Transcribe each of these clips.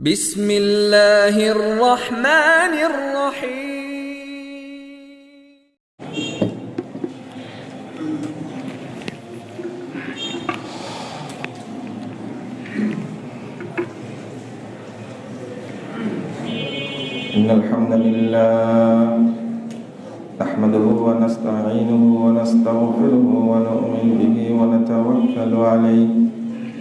بسم الله الرحمن الرحيم. إن الحمد لله نحمده ونستعينه ونستغفره ونؤمن به ونتوكل عليه.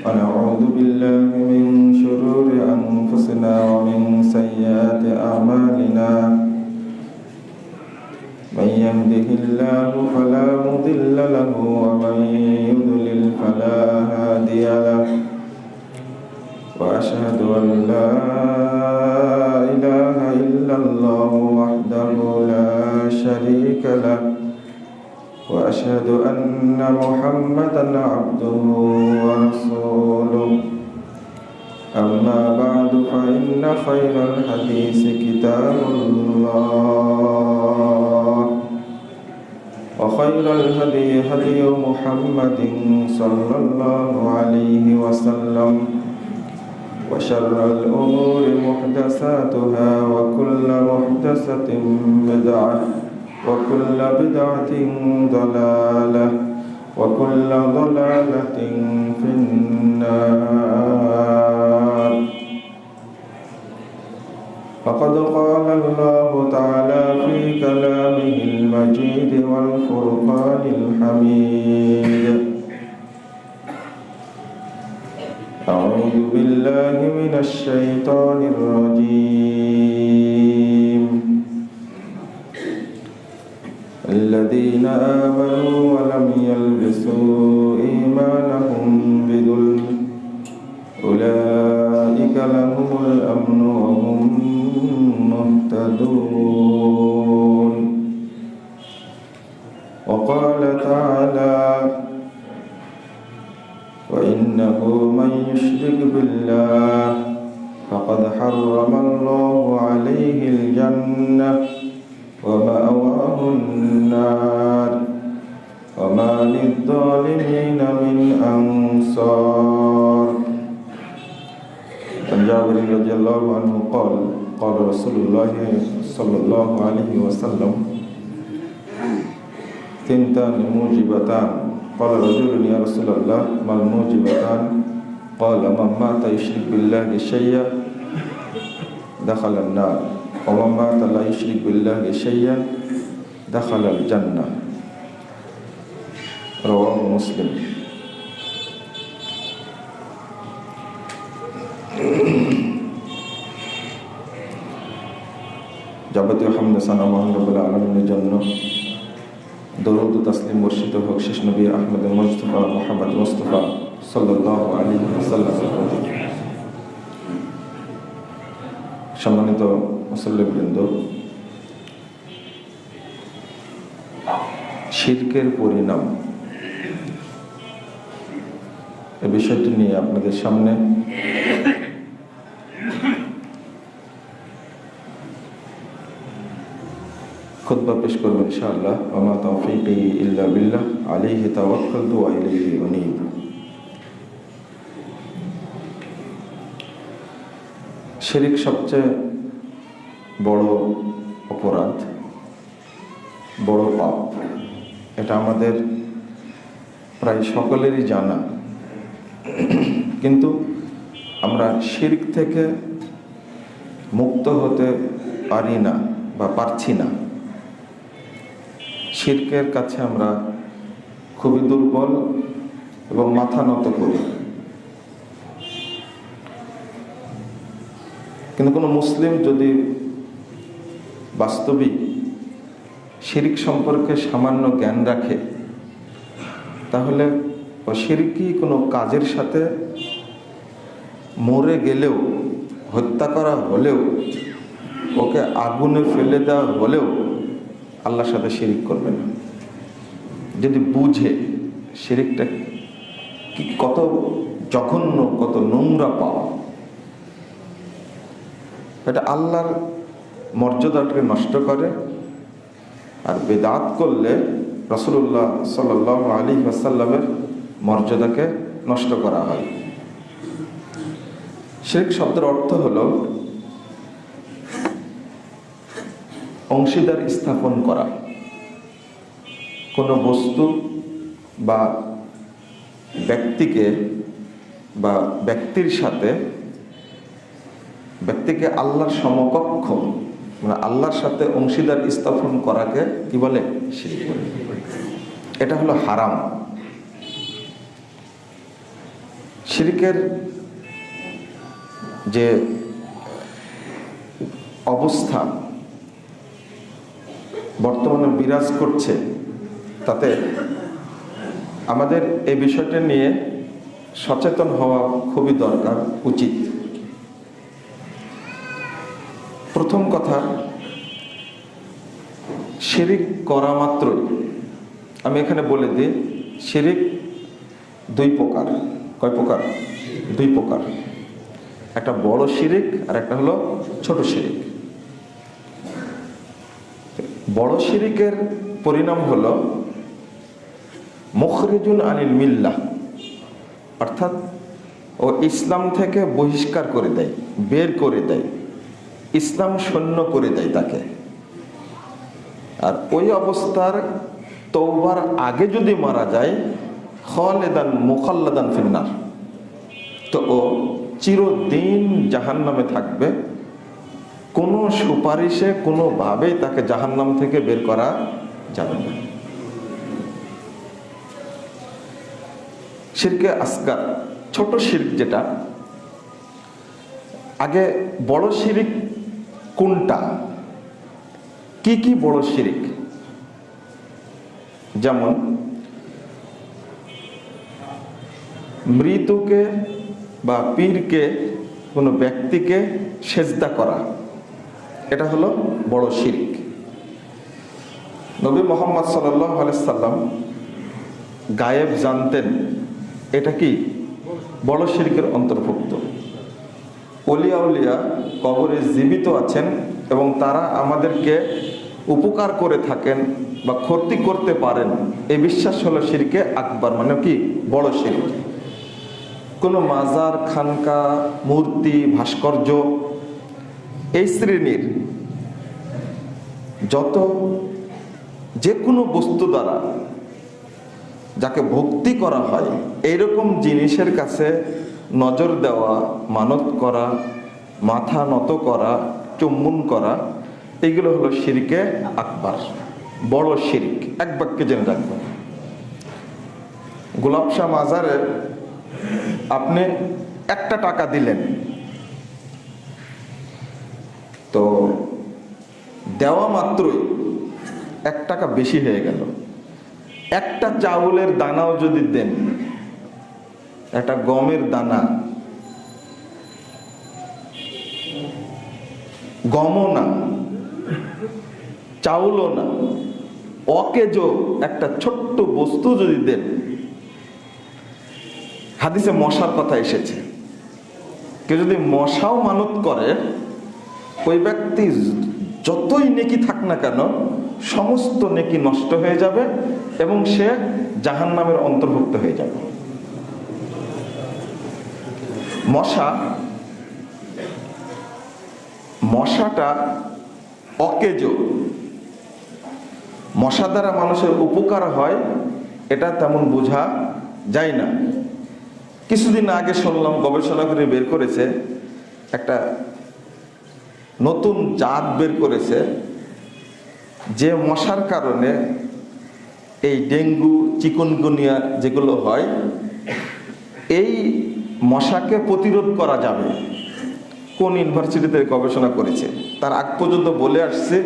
ونعوذ بالله من شرور أنفسنا ومن سيئات أعمالنا. من يهده الله فلا مضل له ومن يضلل فلا هادي له. وأشهد أن لا إله إلا الله وحده لا شريك له. وأشهد أن محمدا عبده ورسوله. أما بعد فإن خير الحديث كتاب الله. وخير الهدي هدي محمد صلى الله عليه وسلم. وشر الأمور محدثاتها وكل محدثة بدعة. وكل بدعة ضلالة وكل ضلالة في النار. فقد قال الله تعالى في كلامه المجيد والفرقان الحميد. أعوذ بالله من الشيطان الرجيم. الذين آمنوا ولم يلبسوا إيمانهم بظلم. أولئك لهم الأمن وهم مهتدون. وقال تعالى وإنه من يشرك بالله فقد حرم الله عليه الجنة ومأواه النار. وما للظالمين من أنصار. عن جابر رضي الله عنه قال قال رسول الله صلى الله عليه وسلم ثنتان موجبتان. قال رجل يا رسول الله ما الموجبتان؟ قال من مات يشرك بالله شيئا دخل النار. ومن مات لا يشرك بالله شيئا دخل الجنة رواه مسلم যাবতীয় হামদে সানা মহানবুল আলমিনের জন্য দরুদ তাসলিম মুর্শিদ হক শেষ নবী আহমদ মুস্তফা মোহাম্মদ মুস্তফা সাল্লাহ আলী সাল্লাম সম্মানিত মুসল্লিবৃন্দ শিরকের পরিণাম। এ বিষয়টি নিয়ে আপনাদের সামনে খুতবা পেশ করব ইনশাআল্লাহ। ওমা তৌফিকি ইল্লা বিল্লাহ। আলাইহি তাওয়াক্কালতু ওয়া ইলাইহি উনীব। শিরিক সবচেয়ে আমাদের প্রায় সকলেরই জানা। কিন্তু আমরা শিরিক থেকে মুক্ত হতে পারি না বা পারছি না। শির্কের কাছে আমরা খুবই দুর্বল এবং মাথা নত করি। কিন্তু কোনো মুসলিম যদি বাস্তবিক শিরিক সম্পর্কে সামান্য জ্ঞান রাখে, তাহলে শিরিকি কোনো কাজের সাথে মরে গেলেও, হত্যা করা হলেও, ওকে আগুনে ফেলে দেওয়া হলেও আল্লাহর সাথে শিরিক করবে না। যদি বুঝে শিরিকটা কি কত জঘন্য, কত নোংরা পাওয়া, এটা আল্লাহর মর্যাদাটাকে নষ্ট করে আর বেদাত করলে রসুল্লাহ সাল আলী আসাল্লামের মর্যাদাকে নষ্ট করা হয়। শিরিক শব্দের অর্থ হলো অংশীদার স্থাপন করা। কোনো বস্তু বা ব্যক্তিকে বা ব্যক্তির সাথে ব্যক্তিকে আল্লাহর সমকক্ষ মানে আল্লাহর সাথে অংশীদার স্থাপন করাকে কি বলে? এটা হলো হারাম। শিরিকের যে অবস্থা বর্তমানে বিরাজ করছে, তাতে আমাদের এই বিষয়টা নিয়ে সচেতন হওয়া খুবই দরকার, উচিত। প্রথম কথা, শিরিক করা মাত্রই। আমি এখানে বলে দিই, শিরিক দুই প্রকার। কয় প্রকার? দুই প্রকার। একটা বড় শিরিক আর একটা হলো ছোট শিরিক। বড় শিরিকের পরিণাম হলো মুখরিজুল আনিল মিল্লাহ। অর্থাৎ ও ইসলাম থেকে বহিষ্কার করে দেয়, বের করে দেয়। ইসলাম শূন্য করে দেয় তাকে। আর ওই অবস্থার তৌবার আগে যদি মারা যায়, খলেদান মোখাল্লাদান ফিন্নার। তো ও চিরদিন জাহান নামে থাকবে। কোনো সুপারিশে, কোনোভাবেই তাকে জাহান্নাম থেকে বের করা যাবে না। শিরকে আসগার, ছোট শির্ক যেটা, আগে বড় শিরিক কোনটা? কি কি বড় শিরিক? যেমন, মৃতকে বা পীরকে কোনো ব্যক্তিকে সেজদা করা, এটা হলো বড় শিরিক। নবী মোহাম্মদ সাল্লাম গায়েব জানতেন এটা কি? বড় শিরিকের অন্তর্ভুক্ত। অলিয়া উলিয়া কবরে জীবিত আছেন এবং তারা আমাদেরকে উপকার করে থাকেন বা ক্ষতি করতে পারেন। এই বিশ্বাস হলো শিরকে আকবার মানে কি? বড় শিরিক কোনো মাজার, খানকা, মূর্তি, ভাস্কর্য এই শ্রেণির যত যে কোনো বস্তু দ্বারা যাকে ভক্তি করা হয়, এইরকম জিনিসের কাছে নজর দেওয়া, মানত করা, মাথা নত করা, চুম্বন করা, এগুলো হলো শিরিকে আকবার, বড় শিরিক। এক বাক্যে জেনে রাখবেন গোলাপ শাহ মাজারে আপনি একটা টাকা দিলেন। তো দেওয়া মাত্রই এক টাকা বেশি হয়ে গেল। একটা চাউলের দানাও যদি দেন একটা গমের দানা। গমও না, চাউলও না। অকেজ একটা ছোট্ট বস্তু যদি দেন। হাদিসে মশার কথা এসেছে। কেউ যদি মশাও মানত করে, ওই ব্যক্তি যতই নেকি থাক না কেন, সমস্ত নেকি নষ্ট হয়ে যাবে এবং সে জাহান নামের অন্তর্ভুক্ত হয়ে যাবে। মশা, মশাটা অকেজ। মশা দ্বারা মানুষের উপকার হয়, এটা তেমন বোঝা যায় না। কিছুদিন আগে শুনলাম, গবেষণা করে বের করেছে, একটা নতুন জাত বের করেছে, যে মশার কারণে এই ডেঙ্গু, চিকুনগুনিয়া যেগুলো হয়, এই মশাকে প্রতিরোধ করা যাবে। কোন ইউনিভার্সিটিতে গবেষণা করেছে? তার আগ পর্যন্ত বলে আসছে,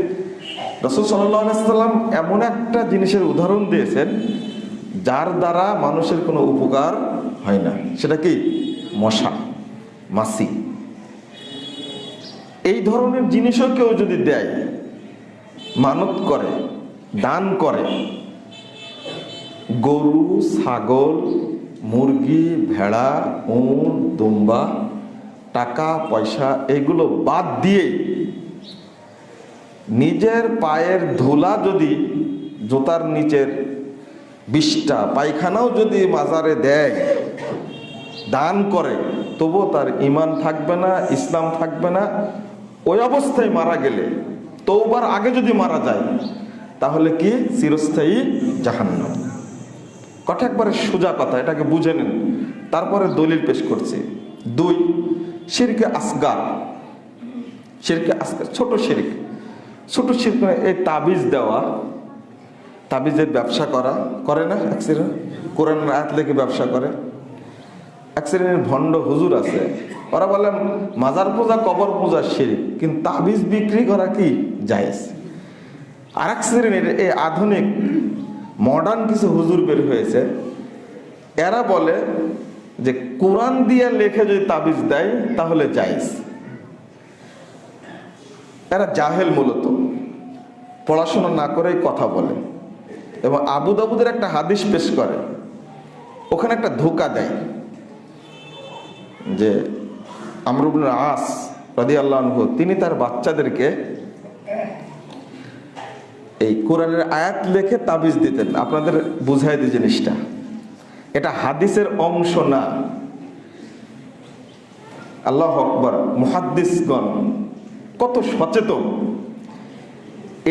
রসুল সাল্লাম এমন একটা জিনিসের উদাহরণ দিয়েছেন, যার দ্বারা মানুষের কোনো উপকার হয় না। সেটা কি? মশা মাসি এই ধরনের জিনিসও কেউ যদি দেয়, মানত করে, দান করে, গরু, ছাগল মুরগি, ভেড়া, উন, দুম্বা, টাকা, পয়সা এগুলো বাদ দিয়ে নিজের পায়ের ধুলা যদি জুতার নিচের বিষটা পায়খানাও যদি বাজারে দেয়, দান করে, তবুও তার ইমান থাকবে না, ইসলাম থাকবে না, ওই অবস্থায় মারা গেলে তৌবার আগে যদি মারা যায়, তাহলে কি? চিরস্থায়ী জাহান্নাম। কথা একবারে সোজা কথা এটাকে বুঝে নেন। তারপরে দলিল পেশ করছে। দুই, শিরকে আসগার। শিরকে আসগার, ছোট শিরিক। ছোট শিরক মানে এই তাবিজ দেওয়া, তাবিজের ব্যবসা করা, করে না শ্রেণির কোরআনের আয়াত লেগে ব্যবসা করে। শ্রেণির ভণ্ড হুজুর আছে। ওরা বলে মাজার পূজা, কবর পূজা শিরিক, কিন্তু তাবিজ বিক্রি করা কি? জায়েজ। আর এক শ্রেণির এই আধুনিক মডার্ন কিছু হুজুর বের হয়েছে। এরা বলে যে কোরআন দিয়ে লেখে যদি তাবিজ দেয়, তাহলে জায়েজ। এরা জাহেল মূলত। পড়াশোনা না করেই কথা বলে। এবং আবু দাবুদের একটা হাদিস পেশ করে। ওখানে একটা ধোকা দেয়। যে আমরুবুল আস রাদি আল্লাহ তিনি তার বাচ্চাদেরকে এই কোরআনের আয়াত লেখে তাবিজ দিতেন। আপনাদের বুঝাই দিই জিনিসটা। এটা হাদিসের অংশ না। আল্লাহ আকবর, মুহাদ্দিসগণ, কত সচেতন।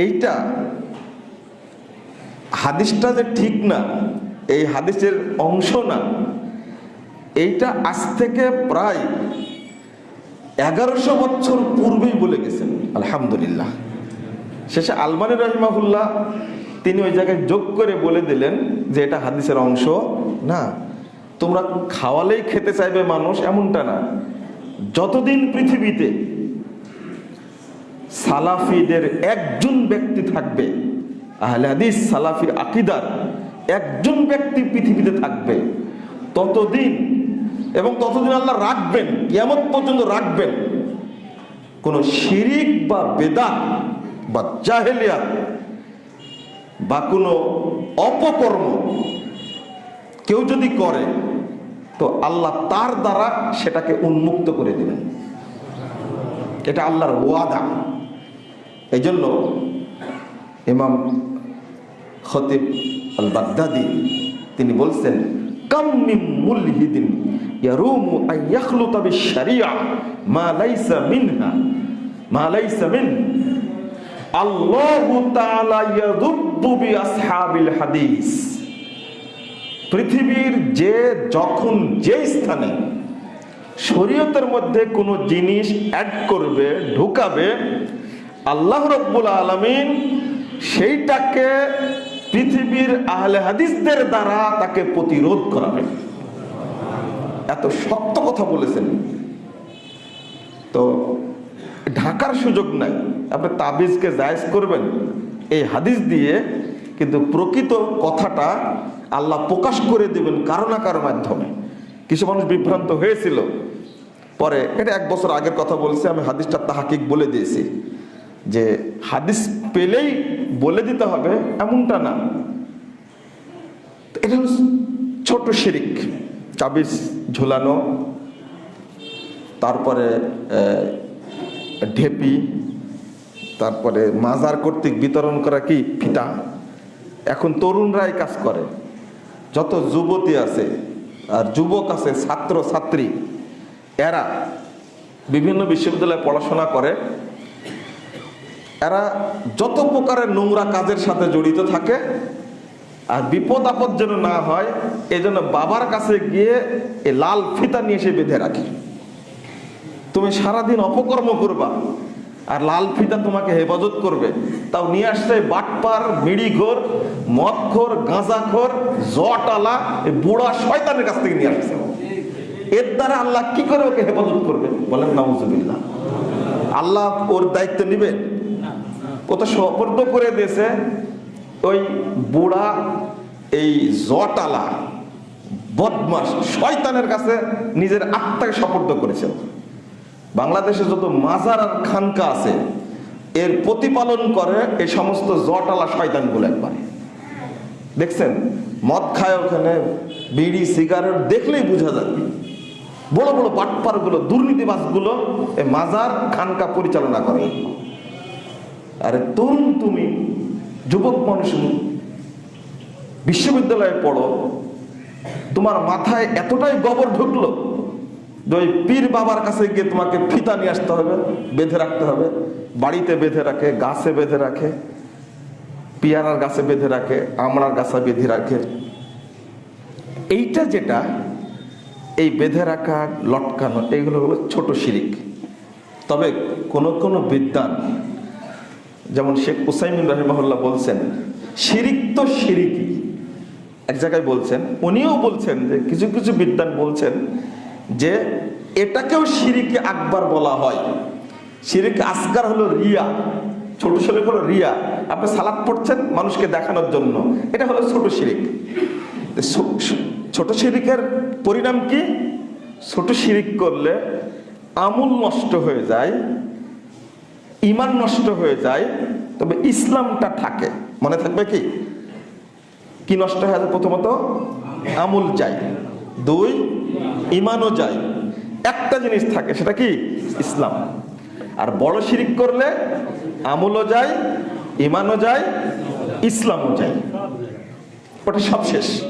এইটা হাদিসটা যে ঠিক না, এই হাদিসের অংশ না, এইটা আজ থেকে প্রায় এগারোশো বছর পূর্বেই বলে গেছেন। আলহামদুলিল্লাহ। শেষে আলমানি রহিমাহুল্লাহ তিনি ওই জায়গায় যোগ করে বলে দিলেন যে এটা হাদিসের অংশ। না, তোমরা খাওয়ালেই খেতে চাইবে মানুষ এমনটা না। যতদিন পৃথিবীতে সালাফিদের একজন ব্যক্তি থাকবে, আহলে হাদিস সালাফি আকিদার একজন ব্যক্তি পৃথিবীতে থাকবে, ততদিন এবং ততদিন আল্লাহ রাখবেন কেমন পর্যন্ত রাখবেন। কোন শিরিক বা বেদাত বা জাহেলিয়াত বা কোনো অপকর্ম কেউ যদি করে, তো আল্লাহ তার দ্বারা সেটাকে উন্মুক্ত করে দেবেন। এটা আল্লাহর ওয়াদা। এই জন্য ইমাম খতিব আল বাগদাদি তিনি বলছেন কাম্মিম মা লাইসা মিনহা, মা লাইসা মিন পৃথিবীর যে যখন যে স্থানে শরীয়তের মধ্যে কোনো জিনিস অ্যাড করবে, ঢুকাবে, আল্লাহ রব্বুল আলমিন সেইটাকে পৃথিবীর আহলে হাদিসদের দ্বারা তাকে প্রতিরোধ করাবে। এত সত্য কথা বলেছেন। তো ঢাকার সুযোগ নাই। আপনি তাবিজকে জায়েজ করবেন। এই হাদিস দিয়ে কিন্তু প্রকৃত কথাটা আল্লাহ প্রকাশ করে দেবেন কারও না কারও মাধ্যমে। কিছু মানুষ বিভ্রান্ত হয়েছিল। পরে এটা এক বছর আগের কথা বলছি, আমি হাদিসটা তাহাকিক বলে দিয়েছি। যে হাদিস পেলেই বলে দিতে হবে, এমনটা না। এটা ছোট শিরিক, চাবিজ ঝুলানো, তারপরে ঢেপি, তারপরে মাজার কর্তৃক বিতরণ করা কি? ফিতা। এখন তরুণরাই কাজ করে। যত যুবতী আছে আর যুবক আছে, ছাত্র, ছাত্রী, এরা বিভিন্ন বিশ্ববিদ্যালয়ে পড়াশোনা করে। এরা যত প্রকারের নোংরা কাজের সাথে জড়িত থাকে, আর বিপদ আপদ যেন না হয় এই জন্য বাবার কাছে গিয়ে এই লাল ফিতা নিয়ে এসে বেঁধে রাখে। তুমি সারাদিন অপকর্ম করবা, আর লাল ফিতা তোমাকে হেফাজত করবে। তাও নিয়ে আসছে বাটপার, মিড়িঘোর, মদখোর, গাঁজাখোর জটালা এই বুড়া শয়তানের কাছ থেকে নিয়ে আসছে। এর দ্বারা আল্লাহ কি করে ওকে হেফাজত করবে? বলেন, নাউজুবিল্লাহ। আল্লাহ ওর দায়িত্ব নিবে? ও তো সপর্দ করে দিয়েছে, ওই বুড়া, এই জটালা বদমাস শয়তানের কাছে নিজের আত্মাকে সপর্দ করেছে। বাংলাদেশে যত মাজার আর খানকা আছে, এর প্রতিপালন করে এই সমস্ত জটালা শয়তানগুলো একবারে। দেখছেন? মদ খায় ওখানে, বিড়ি, সিগারেট দেখলেই বোঝা যাবে বড় বড় বাটপারগুলো দুর্নীতিবাজগুলো এই মাজার, খানকা পরিচালনা করে। আরে তরুণ তুমি, যুবক মানুষ বিশ্ববিদ্যালয়ে পড়ো, তোমার মাথায় এতটাই গোবর ঢুকলো ওই পীর বাবার কাছে গিয়ে তোমাকে ফিতা নিয়ে আসতে হবে, বেঁধে রাখতে হবে। বাড়িতে বেঁধে রাখে, গাছে বেঁধে রাখে, পিয়ারার গাছে বেঁধে রাখে, আমড়ার গাছে বেঁধে রাখে। এইটা যেটা, এই বেঁধে রাখা, লটকানো, এইগুলো হলো ছোট শিরিক। তবে কোন কোন বিদ্যান যেমন শেখ উসাইমিন রহিমাহুল্লাহ বলছেন, শিরিক তো শিরিকই। এক জায়গায় বলছেন, উনিও বলছেন যে কিছু কিছু বিদ্যান বলছেন যে এটাকেও শিরিকে আকবার বলা হয়। শিরিক আসগার হলো রিয়া, ছোট শিরিক হলো রিয়া। আপনি সালাদ পড়ছেন মানুষকে দেখানোর জন্য। এটা হলো ছোট শিরিক। ছোট শিরিকের পরিণাম কি? ছোট শিরিক করলে আমূল নষ্ট হয়ে যায়, ইমান নষ্ট হয়ে যায়, তবে ইসলামটা থাকে। মনে থাকবে কি? কি নষ্ট হয়ে যায়? প্রথমত, আমুল যায় দুই ইমানও যায়। একটা জিনিস থাকে, সেটা কি? ইসলাম। আর বড় শিরিক করলে আমুলও যায় ইমানও যায়, ইসলামও যায়। ওটা সব শেষ।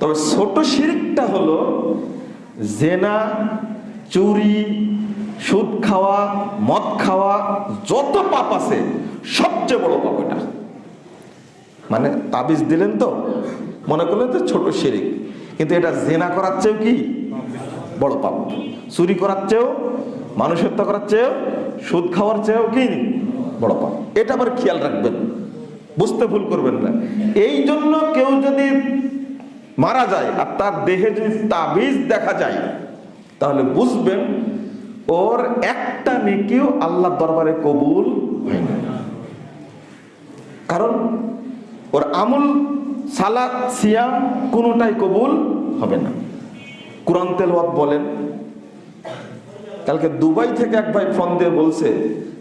তবে ছোট শিরিকটা হলো জেনা, চুরি, সুদ খাওয়া, মদ খাওয়া, যত পাপ আছে, সবচেয়ে বড় পাপ এটা। মানে তাবিজ দিলেন তো? মনে করলেন তো ছোট শিরিক। কিন্তু এটা জেনা করার চেয়েও কি? বড় পাপ। চুরি করার চেয়েও, মানুষ হত্যা করার চেয়েও, সুদ খাওয়ার চেয়েও কি? বড় পাপ। এটা আবার খেয়াল রাখবেন। বুঝতে ভুল করবেন না। এই জন্য কেউ যদি মারা যায় আর তার দেহে যদি তাবিজ দেখা যায়, তাহলে বুঝবেন ওর একটা নেকিও আল্লাহ দরবারে কবুল হয় না। কারণ ওর আমুল সালাদ সিয়াম কোনোটাই কবুল হবে না। কোরআন তেলওয়াত বলেন, কালকে দুবাই থেকে এক ভাই ফোন দিয়ে বলছে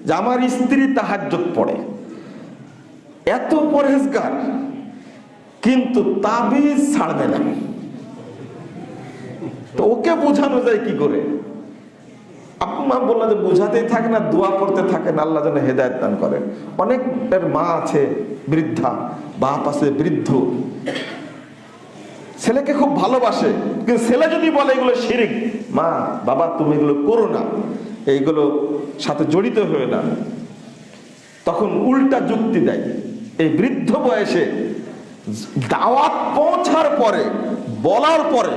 যে, আমার স্ত্রী তাহাজ্জত পড়ে। এত পরহেজগার, কিন্তু তাবিজ ছাড়বে না। তো ওকে বোঝানো যায় কি করে? আপনার বললেন যে, বুঝাতেই থাকে না, দোয়া করতে থাকেন আল্লাহ যেন হেদায়ত দান করেন। অনেকের মা আছে, বৃদ্ধা বাপ আছে, বৃদ্ধ। ছেলেকে খুব ভালোবাসে, কিন্তু ছেলে যদি বলে এগুলো শিরিক, মা, বাবা, তুমি এগুলো করো না, এইগুলো সাথে জড়িত হয়ে না। তখন উল্টা যুক্তি দেয়। এই বৃদ্ধ বয়সে দাওয়াত পৌঁছার পরে, বলার পরে,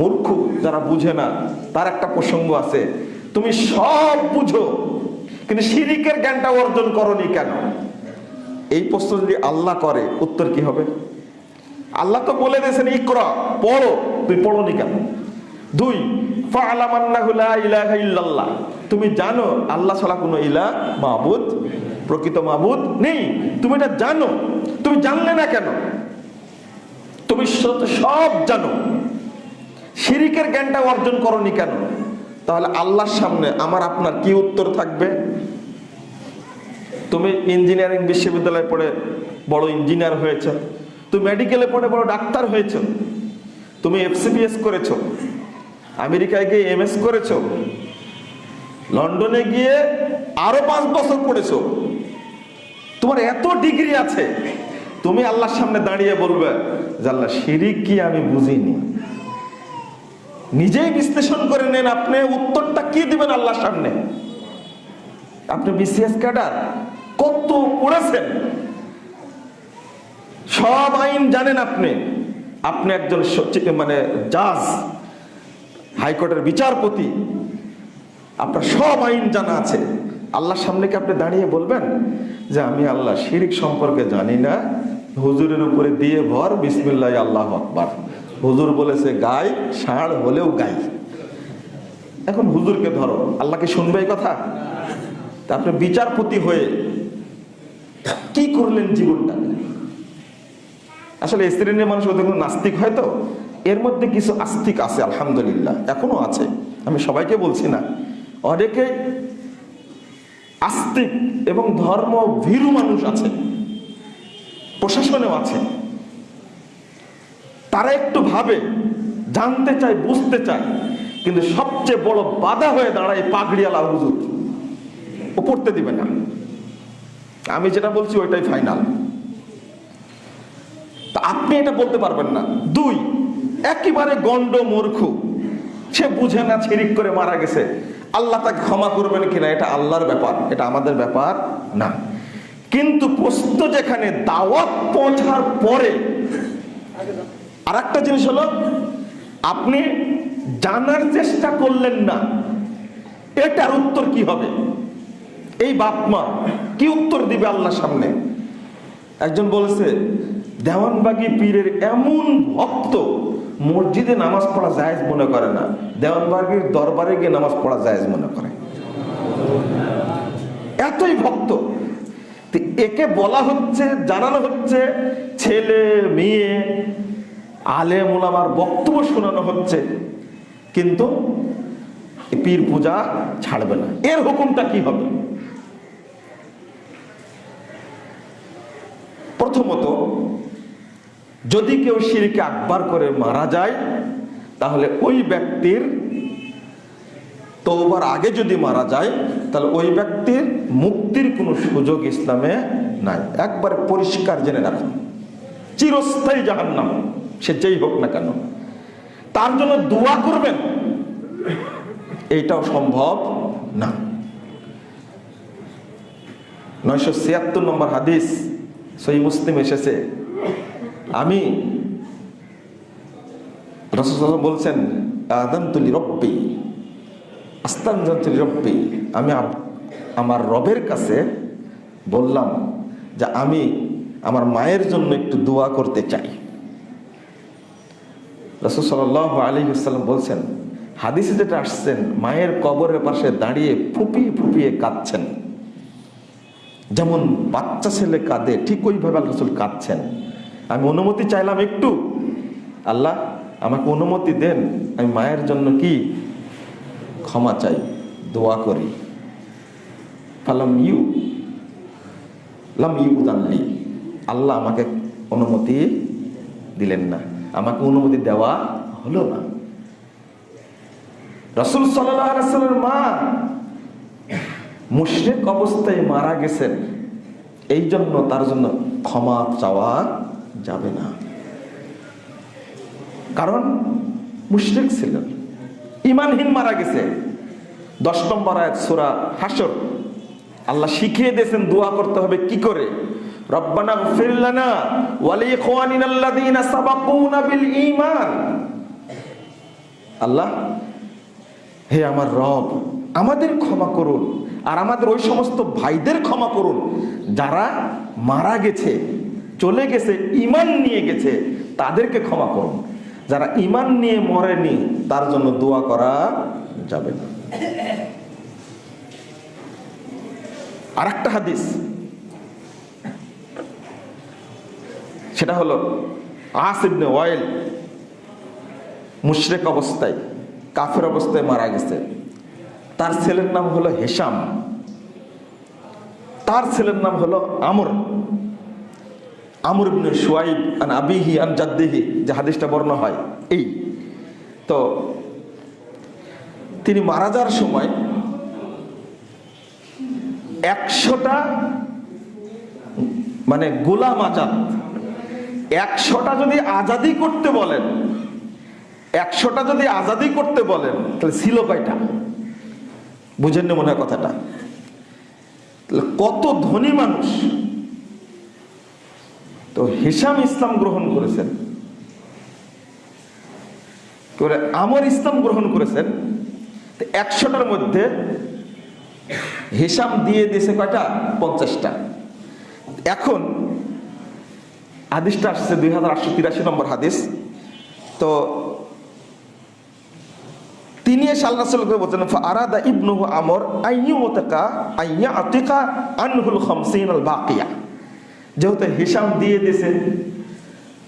মূর্খ, যারা বুঝে না, তার একটা প্রসঙ্গ আছে। তুমি সব বুঝো, কিন্তু শিরিকের জ্ঞানটা অর্জন করনি কেন? এই প্রশ্ন যদি আল্লাহ করে, উত্তর কি হবে? আল্লাহ তো বলে দিয়েছেন, ইকরা, পড়ো। তুই পড়নি কেন? দুই তুমি জানো, আল্লাহ ছাড়া কোনো ইলা মাবুদ, প্রকৃত মাবুদ নেই। তুমি এটা জানো। তুমি জানলে না কেন? তুমি সব জানো। শিরিকের জ্ঞানটা অর্জন করনি কেন? তাহলে আল্লাহর সামনে আমার আপনার কি উত্তর থাকবে? তুমি ইঞ্জিনিয়ারিং বিশ্ববিদ্যালয়ে পড়ে বড় ইঞ্জিনিয়ার হয়েছ। তুমি মেডিকেলে পড়ে বড় ডাক্তার হয়েছ। তুমি এফসিপিএস করেছ। আমেরিকায় গিয়ে এমএস করেছ। লন্ডনে গিয়ে আরও পাঁচ বছর পড়েছ। তোমার এত ডিগ্রি আছে। তুমি আল্লাহর সামনে দাঁড়িয়ে বলবে, যে আল্লাহ শিরিক কি আমি বুঝিনি। নিজেই বিশ্লেষণ করে নেন আপনি, উত্তরটা কি দিবেন আল্লাহর সামনে। আপনি বিসিএস ক্যাডার কত করেছেন? সব আইন জানেন আপনি। আপনি একজন মানে জাজ, হাইকোর্টের বিচারপতি। আপনার সব আইন জানা আছে। আল্লাহর সামনে কি আপনি দাঁড়িয়ে বলবেন যে আমি আল্লাহ শিরিক সম্পর্কে জানি না? হুজুরের উপরে দিয়ে ভর, বিসমিল্লাহ, আল্লাহ আকবার। হুজুর বলেছে, গাই, ষাঁড় হলেও গাই। এখন হুজুরকে ধরো। আল্লাহকে শুনবে এই কথা? তা আপনি বিচারপতি হয়ে কি করলেন জীবনটা? আসলে শ্রেণির মানুষ ওদের নাস্তিক হয় তো। এর মধ্যে কিছু আস্তিক আছে, আলহামদুলিল্লাহ। এখনও আছে। আমি সবাইকে বলছি না। অনেকে আস্তিক এবং ধর্ম ভীরু মানুষ আছে। প্রশাসনেও আছে। তারা একটু ভাবে, জানতে চায়, বুঝতে চায়। কিন্তু সবচেয়ে বড় বাধা হয়ে দাঁড়ায় পাগড়িয়ালা হুজুর। ও পড়তে দিবে না। আমি যেটা বলছি ওইটাই ফাইনাল তা আপনি এটা বলতে পারবেন না। দুই, একেবারে গন্ড মূর্খ। সে বুঝে না, ছিরিক করে মারা গেছে। আল্লাহ তাকে ক্ষমা করবেন কিনা, এটা আল্লাহর ব্যাপার। এটা আমাদের ব্যাপার না। কিন্তু প্রশ্ন যেখানে, দাওয়াত পৌঁছার পরে আর একটা জিনিস হলো, আপনি জানার চেষ্টা করলেন না, এটার উত্তর কি হবে? এই বাপ মা কি উত্তর দিবে আল্লাহ সামনে? একজন বলেছে, দেওয়ানবাগি পীরের এমন ভক্ত মসজিদে নামাজ পড়া জায়েজ মনে করে না। দেওয়ানবাগির দরবারে গিয়ে নামাজ পড়া জায়েজ মনে করে। এতই ভক্ত। একে বলা হচ্ছে, জানানো হচ্ছে, ছেলে, মেয়ে আলে মোলামার বক্তব্য শোনানো হচ্ছে। কিন্তু পীর পূজা ছাড়বে না। এর হুকুমটা কি হবে? প্রথমত যদি কেউ শিরকে আকবার করে মারা যায়, তাহলে ওই ব্যক্তির তওবার আগে যদি মারা যায়, তাহলে ওই ব্যক্তির মুক্তির কোনো সুযোগ ইসলামে নাই। একবারে পরিষ্কার জেনে রাখুন। চিরস্থায়ী জাহান্নাম, সে যেই হোক না কেন। তার জন্য দোয়া করবেন। এইটাও সম্ভব না। নয়শো ছিয়াত্তর নম্বর হাদিস সই মুসলিম এসেছে। আমি বলছেন আদান্তুলি রব্বি আস্তানজন্তুলি রব্বি আমি আমার রবের কাছে বললাম যে আমি আমার মায়ের জন্য একটু দোয়া করতে চাই। রসুল সাল আলী বলছেন, হাদিসে যেটা আসছেন, মায়ের কবরের পাশে দাঁড়িয়ে ফুপিয়ে ফুপিয়ে কাঁদছেন। যেমন বাচ্চা ছেলে কাঁদে, ঠিক ওইভাবে আল্লাহ রসুল কাঁদছেন। আমি অনুমতি চাইলাম একটু। আল্লাহ, আমাকে অনুমতি দেন, আমি মায়ের জন্য কি? ক্ষমা চাই, দোয়া করি। ফালাম ইউ, লাম ইউ দানলি আল্লাহ আমাকে অনুমতি দিলেন না। আমাকে অনুমতি দেওয়া হলো না। রসুল সাল্লামের মা মুশরিক অবস্থায় মারা গেছেন এই জন্য তার জন্য ক্ষমা চাওয়া যাবে না। কারণ মুশরিক ছিলেন। ইমানহীন মারা গেছে। দশ নম্বর আয়াত, সূরা হাসর আল্লাহ শিখিয়ে দিয়েছেন দোয়া করতে হবে কি করে? রব্বানা গফির লানা ওয়া লিইখওয়ানিনা আল্লাযীনা সাবাকুনা বিল ঈমান। আল্লাহ, হে আমার রব, আমাদের ক্ষমা করুন। আর আমাদের ওই সমস্ত ভাইদের ক্ষমা করুন। যারা মারা গেছে, চলে গেছে ইমান নিয়ে গেছে, তাদেরকে ক্ষমা করুন। যারা ইমান নিয়ে মরেনি, তার জন্য দোয়া করা যাবে না। আর একটা হাদিস। সেটা হলো আসিবনে ওয়েল মুশরেক অবস্থায়, কাফের অবস্থায় মারা গেছে। তার ছেলের নাম হলো হেসাম তার ছেলের নাম হলো আমর। আমর ইবনে সুয়াইব আন আবিহি আন জাদ্দিহি, যে হাদিসটা বর্ণ হয়, এই। তো তিনি মারা যাওয়ার সময় একশোটা মানে গোলাম আজাদ, একশোটা যদি আজাদি করতে বলেন, একশোটা যদি আজাদি করতে বলেন, তাহলে ছিল কয়টা? বুঝেননি মনে হয় কথাটা। কত ধনী মানুষ তো হিসাম ইসলাম গ্রহণ করেছেন। করে আমর ইসলাম গ্রহণ করেছেন। একশোটার মধ্যে হিসাম দিয়ে দিয়েছে কয়টা? পঞ্চাশটা। এখন হাদিসটা আসছে দুই হাজার আটশো তিরাশি নম্বর হাদিস। তো তিনি এসে আল্লাহ বলছেন আরাদা ইবনুহু আমর আইয়ু মুতাকা আইয়া যেহেতু হিসাম দিয়ে দিয়েছে,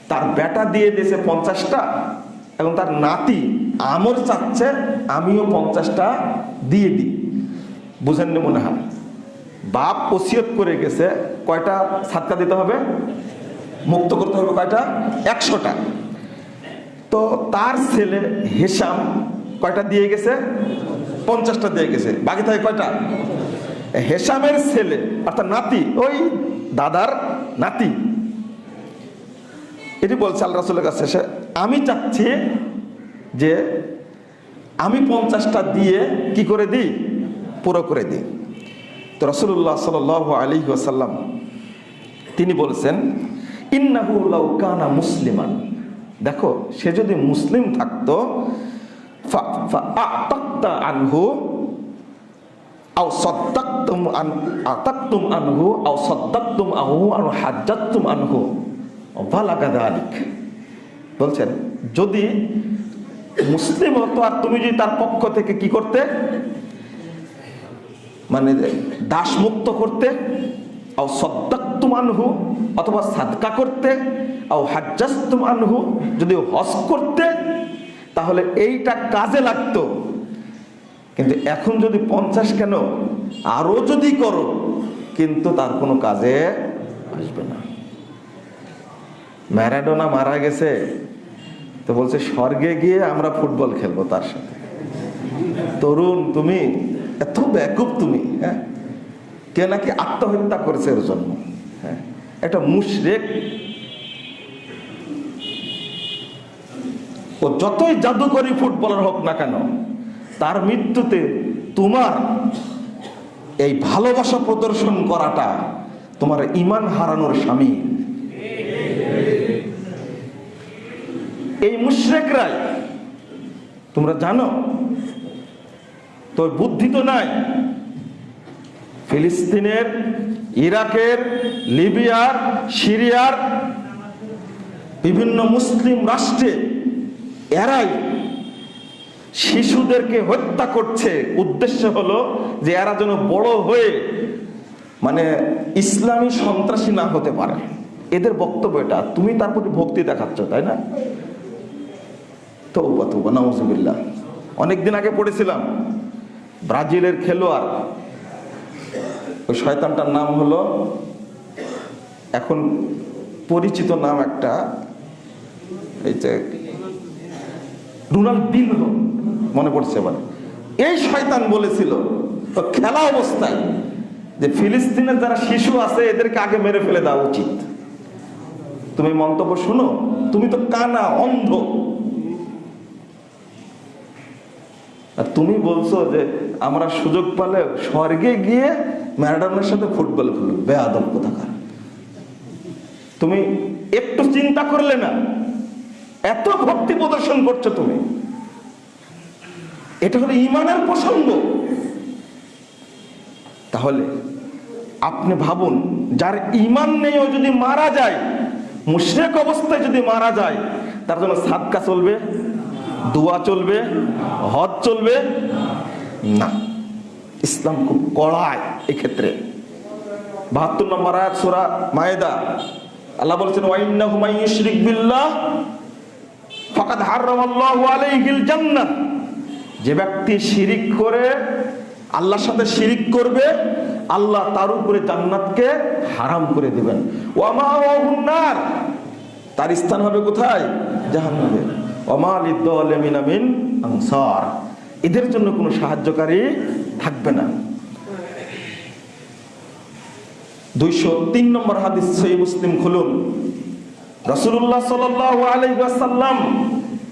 তার বেটা দিয়ে দিয়েছে পঞ্চাশটা, এবং তার নাতি আমর চাচ্ছে, আমিও পঞ্চাশটা দিয়ে দিই। বুঝেননি মনে হয়? বাপ ওসিয়ত করে গেছে, কয়টা সাতটা দিতে হবে? মুক্ত করতে হবে কয়টা? একশোটা। তো তার ছেলে হেসাম কয়টা দিয়ে গেছে? পঞ্চাশটা দিয়ে গেছে। বাকি থাকে কয়টা? হেসামের ছেলে, অর্থাৎ নাতি, ওই দাদার নাতি। এটি বলছে আল্লাহ রাসুলের কাছে আমি চাচ্ছি যে আমি পঞ্চাশটা দিয়ে কি করে দিই? পুরো করে দিই। তো রসুল্লাহ সাল আলী ওসাল্লাম তিনি বলছেন, ইন্নাহু লাউ কানা মুসলিমান। দেখো, সে যদি মুসলিম থাকতো আতাক্তা আনহু আও সদ্দাক্তুম আন আতাক্তুম আনহু আও সদ্দাক্তুম আনহু আও হাজ্জাত্তুম আনহু বালাগা দালিক বলছেন, যদি মুসলিম হতো আর তুমি যদি তার পক্ষ থেকে কি করতে? মানে দাস মুক্ত করতে? আও সদ্দাক্তুম আনহু, অথবা সাদকা করতে? আও হাজ্জাস্তুম আনহু, যদি হজ করতে তাহলে এইটা কাজে লাগতো। কিন্তু এখন যদি পঞ্চাশ কেন? আরও যদি করো, কিন্তু তার কোনো কাজে আসবে না। ম্যারাডোনা মারা গেছে, তো বলছে, স্বর্গে গিয়ে আমরা ফুটবল খেলব তার সাথে। তরুণ, তুমি এত ব্যাকুপ তুমি হ্যাঁ? কে নাকি আত্মহত্যা করেছে এর জন্য হ্যাঁ? একটা মুশরেক ও যতই জাদুকরি ফুটবলার হোক না কেন, তার মৃত্যুতে তোমার এই ভালোবাসা প্রদর্শন করাটা তোমার ইমান হারানোর স্বামী। এই মুশরেকরাই, তোমরা জানো, তোর বুদ্ধি তো নাই। ফিলিস্তিনের, ইরাকের, লিবিয়ার, সিরিয়ার বিভিন্ন মুসলিম রাষ্ট্রে এরাই শিশুদেরকে হত্যা করছে, উদ্দেশ্য হলো যে এরা যেন বড় হয়ে মানে ইসলামী সন্ত্রাসী না হতে পারে। এদের বক্তব্য এটা। তুমি তার প্রতি ভক্তি দেখাচ্ছ, তাই না? তৌবা তৌবা, নাউজুবিল্লাহ। অনেকদিন আগে পড়েছিলাম, ব্রাজিলের খেলোয়াড়। ওই শয়তানটার নাম হলো, এখন পরিচিত নাম একটা, এই যে রোনাল্ডিনহো মনে পড়ছে এবার। এই শয়তান বলেছিল, তো খেলা অবস্থায় যে ফিলিস্তিনের যারা শিশু আছে, এদেরকে আগে মেরে ফেলে দেওয়া উচিত। তুমি মন্তব্য শুনো? তুমি তো কানা অন্ধ। আর তুমি বলছো যে আমরা সুযোগ পালে স্বর্গে গিয়ে ম্যারাডনের সাথে ফুটবল খেলব। বেআদব কোথাকার। তুমি একটু চিন্তা করলে না এত ভক্তি প্রদর্শন করছ তুমি। এটা হলো ইমানের প্রসঙ্গ। তাহলে আপনি ভাবুন, যার ইমান নেই, ও যদি মারা যায়, মুশরেক অবস্থায় যদি মারা যায়, তার জন্য সাদকা চলবে, দোয়া চলবে, হজ চলবে। না, ইসলাম খুব কড়ায় এক্ষেত্রে। বাহাত্তর নম্বর আয়াত সুরা মায়েদা। আল্লাহ বলছেন ওয়াইন্নাহু মান ইউশরিক বিল্লাহ ফাকাদ হারামাল্লাহু আলাইহিল জান্নাহ। যে ব্যক্তি শিরিক করে, আল্লাহর সাথে শিরিক করবে, আল্লাহ তার উপরে জান্নাতকে হারাম করে দিবেন। ওয়ামা নার। তার স্থান হবে কোথায়? জাহান্নামে। ওমা লিদ্দালিমিন মিন আনসার। এদের জন্য কোনো সাহায্যকারী থাকবে না। দুইশো তিন নম্বর হাদিস সহি মুসলিম খুলুন। রসুল্লাহ সাল্লাম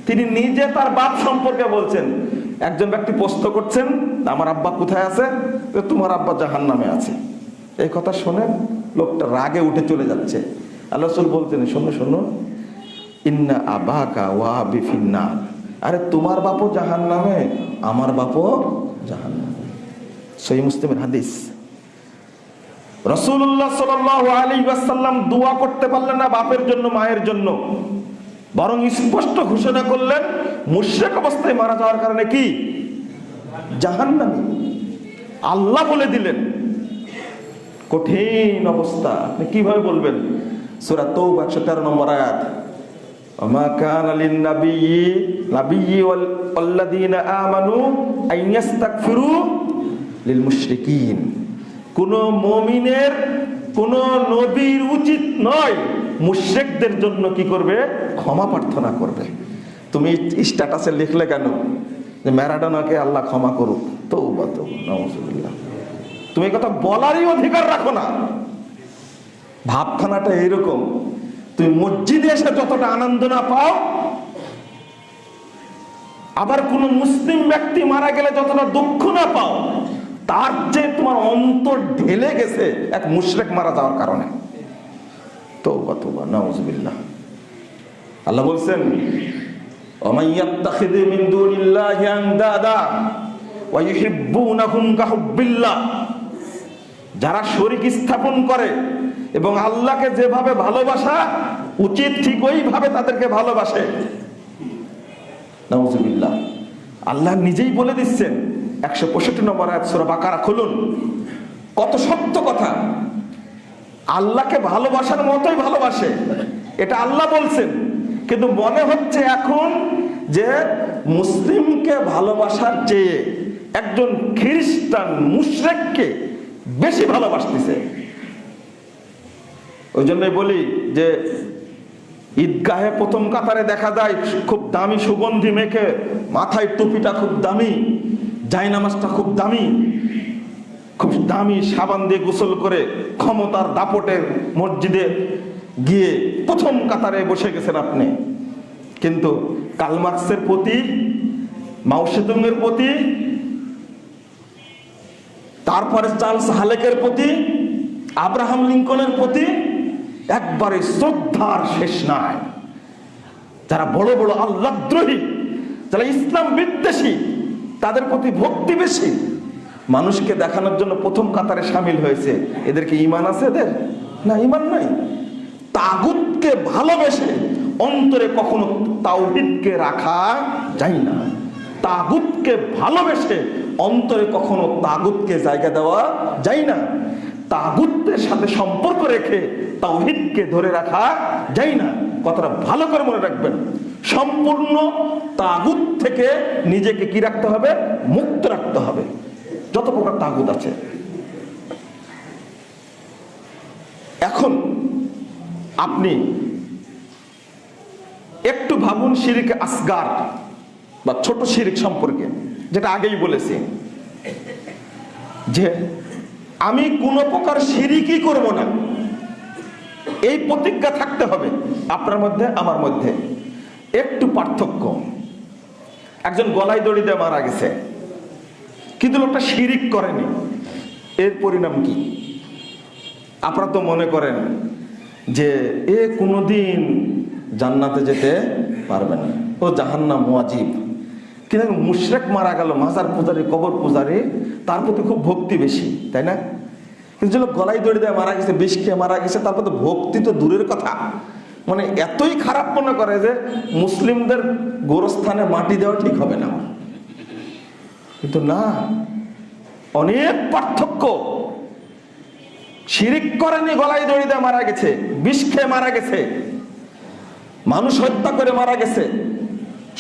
তিনি নিজে তার বাপ সম্পর্কে বলছেন, একজন ব্যক্তি প্রশ্ন করছেন, আমার আব্বা কোথায় আছে? তোমার আব্বা জাহান নামে আছে। এই কথা শুনে লোকটা রাগে উঠে চলে যাচ্ছে। আল্লাহ বলতেন শোনো শোনো, ইন্না আবাকা ওয়া বিফিন্না আরে, তোমার বাপও জাহান নামে আমার বাপও জাহান নামে সহি মুসলিমের হাদিস। রসুল্লাহ সাল আলী ওয়াসাল্লাম দোয়া করতে পারলেন না বাপের জন্য মায়ের জন্য বরং স্পষ্ট ঘোষণা করলেন মুশ্রেক অবস্থায় মারা যাওয়ার কারণে কি জাহান্নামী আল্লাহ বলে দিলেন কঠিন অবস্থা আপনি কিভাবে বলবেন সুরা তৌব একশো তেরো নম্বর আয়াত وما كان للنبي نبي والذين آمنوا أن يستغفروا للمشركين কোন মমিনের, কোন নবীর উচিত নয়। মুশ্রেকদের জন্য কি করবে? ক্ষমা প্রার্থনা করবে। তুমি স্ট্যাটাসে লিখলে কেন? যে ম্যারাডোনাকে আল্লাহ ক্ষমা করুক। তো তো নজুবিল্লাহ তুমি কথা বলারই অধিকার রাখো না। ভাবখানাটা এইরকম। তুমি মসজিদে এসে যতটা আনন্দ না পাও, আবার কোন মুসলিম ব্যক্তি মারা গেলে যতটা দুঃখ না পাও তার চেয়ে তোমার অন্তর ঢেলে গেছে এক মুশরেক মারা যাওয়ার কারণে। তৌবা নাউজুবিল্লাহ। আল্লাহ বলছেন যারা শরিক স্থাপন করে এবং আল্লাহকে যেভাবে ভালোবাসা, উচিত ঠিক ওইভাবে তাদেরকে ভালোবাসে। আল্লাহ নিজেই বলে দিচ্ছেন একশো পঁয়ষট্টি নম্বর আয়াত সূরা বাকারা খুলুন। কত সত্য কথা। আল্লাহকে ভালোবাসার মতোই ভালোবাসে। এটা আল্লাহ বলছেন। কিন্তু মনে হচ্ছে এখন যে মুসলিমকে ভালোবাসার চেয়ে একজন খ্রিস্টান মুশরেককে বেশি ভালোবাসতেছে। ওই জন্যই বলি যে ঈদগাহে প্রথম কাতারে দেখা যায় খুব দামি সুগন্ধি মেখে মাথায় টুপিটা খুব দামি। জায়নামাজটা খুব দামি। খুব দামি সাবান দিয়ে গোসল করে ক্ষমতার দাপটে মসজিদে গিয়ে প্রথম কাতারে বসে গেছেন আপনি। কিন্তু কালমার্কসের প্রতি, মাউসেদুংয়ের প্রতি, তারপরে চার্লস হালেকের প্রতি, আব্রাহাম লিঙ্কনের প্রতি একবারে শ্রদ্ধার শেষ নাই। যারা বড় বড় আল্লাদ্রোহী যারা ইসলাম বিদ্বেষী তাদের প্রতি ভক্তি বেশি। মানুষকে দেখানোর জন্য প্রথম কাতারে সামিল হয়েছে। এদেরকে ইমান আছে এদের? না ইমান নাই। তাগুতকে ভালোবেসে অন্তরে কখনো তাওহিদকে রাখা যায় না। তাগুতকে ভালোবেসে অন্তরে কখনো তাগুতকে জায়গা দেওয়া যায় না। তাগুতের সাথে সম্পর্ক রেখে তাওহিদকে ধরে রাখা যায় না। কথাটা ভালো করে মনে রাখবেন। সম্পূর্ণ তাগুত থেকে নিজেকে কি রাখতে হবে? মুক্ত রাখতে হবে। যত প্রকার তাগুত আছে। এখন আপনি একটু ভাবুন শিরিক আসগার বা ছোট শিরিক সম্পর্কে, যেটা আগেই বলেছি। যে আমি কোনো প্রকার শিরিকই করব না। এই প্রতিজ্ঞা থাকতে হবে আপনার মধ্যে, আমার মধ্যে। একটু পার্থক্য। একজন গলায় দড়ি দিয়ে মারা গেছে। কিন্তু লোকটা শিরিক করেনি। এর পরিণাম কি? আপনারা তো মনে করেন যে এ কোনোদিন জান্নাতে যেতে পারবে না। ও জাহান্নাম ওয়াজিব কিন্তু মুশরেক মারা গেল, মাজার পূজারি, কবর পূজারি, তার প্রতি খুব ভক্তি বেশি, তাই না? কিন্তু যে লোক গলায় দড়ি দেয়, মারা গেছে, বিষ খেয়ে মারা গেছে, তারপর প্রতি ভক্তি তো দূরের কথা। মানে এতই খারাপ মনে করে যে মুসলিমদের গোরস্থানে মাটি দেওয়া ঠিক হবে না কিন্তু না, অনেক পার্থক্য। শিরিক করেনি, গলায় দড়ি দিয়ে, মারা গেছে, বিষ খেয়ে মারা গেছে। মানুষ হত্যা করে মারা গেছে,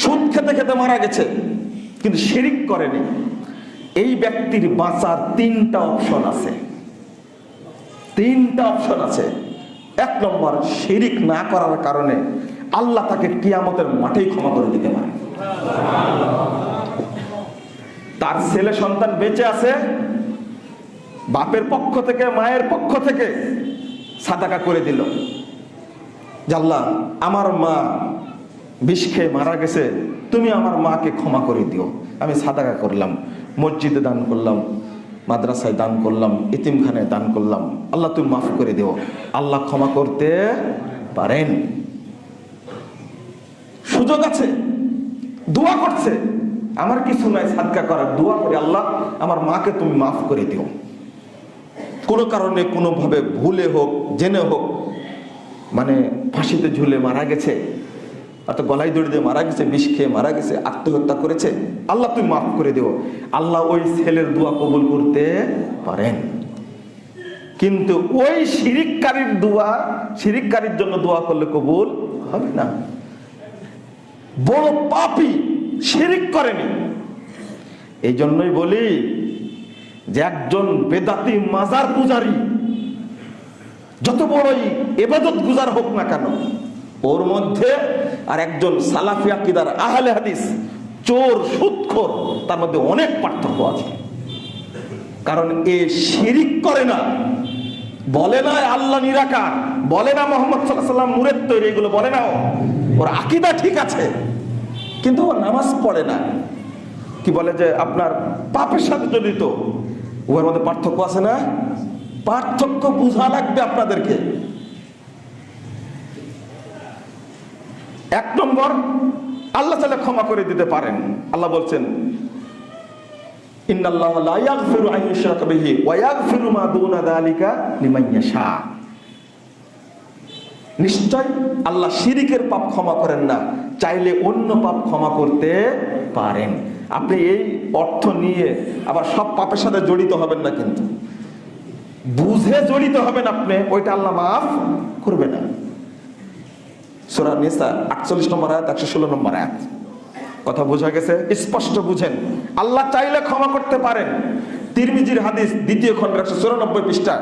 সুদ খেতে খেতে মারা গেছে, কিন্তু শিরিক করেনি। এই ব্যক্তির বাঁচার তিনটা অপশন আছে। তিনটা অপশন আছে। এক নম্বর, শিরিক না করার কারণে আল্লাহ তাকে কিয়ামতের মাঠেই ক্ষমা করে দিতে পারে। তার ছেলে সন্তান বেঁচে আছে, বাপের পক্ষ থেকে, মায়ের পক্ষ থেকে সাদাকা করে দিল। জাল্লা আমার মা বিষ খেয়ে মারা গেছে, তুমি আমার মাকে ক্ষমা করে দিও। আমি সাদাকা করলাম, মসজিদে দান করলাম মাদ্রাসায় দান করলাম ইতিমখানায় দান করলাম। আল্লাহ তুমি মাফ করে দিও। আল্লাহ ক্ষমা করতে পারেন। সুযোগ আছে। দোয়া করছে। আমার কিছু নাই সাদকা করার। দোয়া করে আল্লাহ, আমার মাকে তুমি মাফ করে দিও। কোনো কারণে, কোনোভাবে ভুলে হোক, জেনে হোক মানে ফাঁসিতে ঝুলে মারা গেছে। অর্থাৎ গলায় দড়ি দিয়ে মারা গেছে, বিষ খেয়ে মারা গেছে, আত্মহত্যা করেছে। আল্লাহ, তুমি মাফ করে দিও। আল্লাহ ওই ছেলের দোয়া কবুল করতে পারেন। কিন্তু ওই শিরিককারীর দোয়া, শিরিককারীর জন্য দোয়া করলে কবুল হবে না। বড় পাপি শিরিক করেনি। এই জন্যই বলি যে একজন বেদাতি মাজার পূজারী, যত বড়ই এবাদত গুজার হোক না কেন, ওর মধ্যে আর একজন সালাফিয়া কিদার আহলে হাদিস, চোর, সুৎখোর, তার মধ্যে অনেক পার্থক্য আছে। কারণ এ শিরিক করে না। বলে না আল্লাহ নিরাকার, বলে না মোহাম্মদ সাল্লাম নূরের তৈরি, এগুলো বলে না ওর আকিদা ঠিক আছে, কিন্তু ও নামাজ পড়ে না। কি বলে যে আপনার পাপের সাথে জড়িত। উভয়ের মধ্যে পার্থক্য আছে না? পার্থক্য বোঝা লাগবে আপনাদেরকে। এক নম্বর, আল্লাহ তাআলা ক্ষমা করে দিতে পারেন। আল্লাহ বলছেন নিশ্চয় আল্লাহ শিরিকের পাপ ক্ষমা করেন না, চাইলে অন্য পাপ ক্ষমা করতে পারেন। আপনি এই অর্থ নিয়ে আবার সব পাপের সাথে জড়িত হবেন না কিন্তু। বুঝে জড়িত হবেন আপনি, ওইটা আল্লাহ মাফ করবে না। সুরা নিসা, আটচল্লিশ নম্বর আয়াত, একশো ষোলো নম্বর আয়াত। কথা বোঝা গেছে? স্পষ্ট বুঝেন। আল্লাহ চাইলে ক্ষমা করতে পারেন। তিরমিজির হাদিস, দ্বিতীয় খন্ড একশো চুরানব্বই পৃষ্ঠা।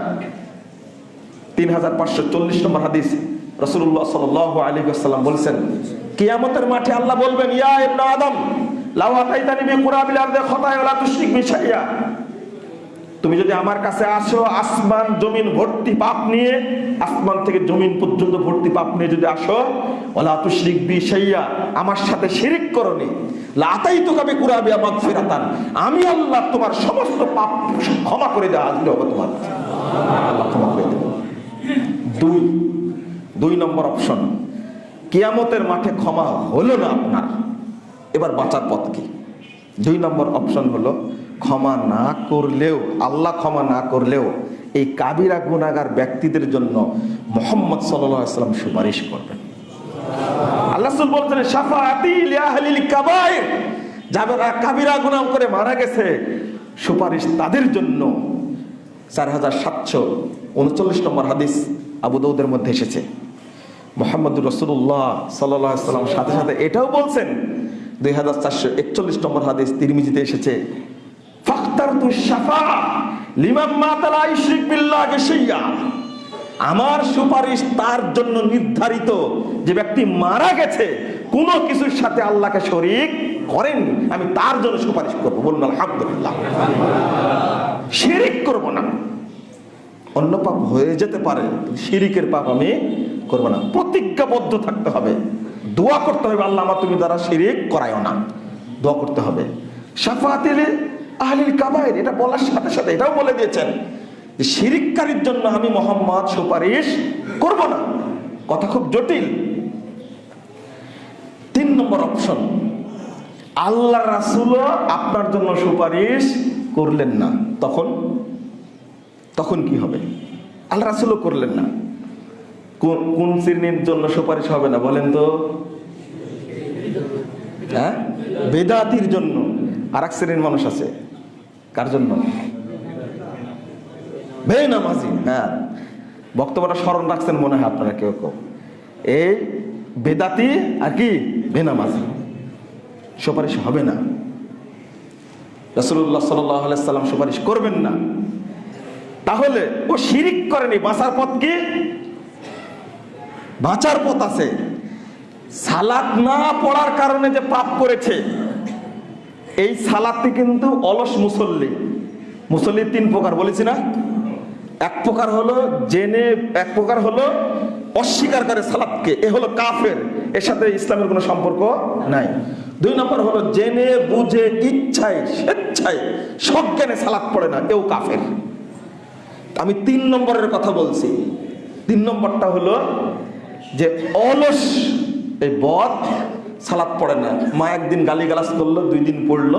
তিন হাজার পাঁচশো চল্লিশ নম্বর হাদিস রসুল্লাহ সাল আলী আসসালাম বলছেন, কিয়ামতের মাঠে আল্লাহ বলবেন, ইয়া ইবনা আদম, লাউ আতাইতানি বি কুরাবিল আরদি খতায়া ওয়া তুশরিক বি শাইয়া তুমি যদি আমার কাছে আসো, আসমান, জমিন, ভর্তি পাপ নিয়ে, আসমান থেকে জমিন পর্যন্ত ভর্তি পাপ নিয়ে যদি আসো ওলা তুশরিক বি শাইয়া, আমার সাথে শিরিক করনি তো মাগফিরাতান। আমি আল্লাহ তোমার সমস্ত পাপ ক্ষমা করে দেওয়া আল্লাহ করে দুই দুই নম্বর অপশন। কিয়ামতের মাঠে ক্ষমা হলো না আপনার। এবার বাঁচার পথ কি? দুই নম্বর অপশন হলো ক্ষমা না করলেও, আল্লাহ ক্ষমা না করলেও এই কাবিরা গুনাগার ব্যক্তিদের জন্য মোহাম্মদ সাল্লাম সুপারিশ করবেন। বলছেন কাবিরা করে মারা গেছে, সুপারিশ তাদের জন্য। চার হাজার সাতশো উনচল্লিশ নম্বর হাদিস মধ্যে এসেছে। রসুল্লাহ সাথে সাথে এটাও বলছেন, দুই হাজার চারশো একচল্লিশ নম্বর হাদিস তিরমিজিতে এসেছে আমার সুপারিশ তার জন্য নির্ধারিত যে ব্যক্তি মারা গেছে, কোনো কিছুর সাথে আল্লাহকে শরিক করেন আমি তার জন্য সুপারিশ করব। বলুন, আলহামদুলিল্লাহ। শিরিক করব না। অন্য পাপ হয়ে যেতে পারে শিরিকের পাপ আমি করব না। প্রতিজ্ঞাবদ্ধ থাকতে হবে। দোয়া করতে হবে, আল্লাহ আমার তুমি দ্বারা শিরিক করায়ও না। দোয়া করতে হবে। সাফাতিলে আহলিল কাবায়ের, এটা বলার সাথে সাথে এটাও বলে দিয়েছেন যে শিরিককারীর জন্য আমি মোহাম্মদ সুপারিশ করব না। কথা খুব জটিল। তিন নম্বর অপশন, আল্লাহ রাসুলও আপনার জন্য সুপারিশ করলেন না। তখন? তখন কি হবে? আল্লাহ রাসুলও করলেন না। কোন শ্রেণির জন্য সুপারিশ হবে না, বলেন তো? হ্যাঁ? বেদাতির জন্য। আর এক শ্রেণির মানুষ আছে। কার জন্য? বেনামাজি। হ্যাঁ বক্তব্যটা স্মরণ রাখছেন মনে হয় আপনারা কেউ কেউ। এই বেদাতি আর কি? বেনামাজি। সুপারিশ হবে না। রসুল্লাহ সাল্লাম সুপারিশ করবেন না। তাহলে ও শিরিক করেনি বাঁচার পথ কি? বাঁচার পথ আছে। সালাত না পড়ার কারণে যে পাপ করেছে এই সালাদটি কিন্তু অলস মুসল্লি। মুসল্লি তিন প্রকার, বলেছি না? এক প্রকার হলো জেনে, এক প্রকার হলো অস্বীকার করে সালাদকে। এ হলো কাফের। এর সাথে ইসলামের কোনো সম্পর্ক নাই। দুই নম্বর হলো জেনে, বুঝে, ইচ্ছায়, স্বেচ্ছায়, সজ্ঞানে সালাদ পড়ে না, এও কাফের। আমি তিন নম্বরের কথা বলছি। তিন নম্বরটা হলো যে অলস, এই বদ সালাদ পড়ে না। মা একদিন গালিগালাজ করল, দুই দিন পড়ল,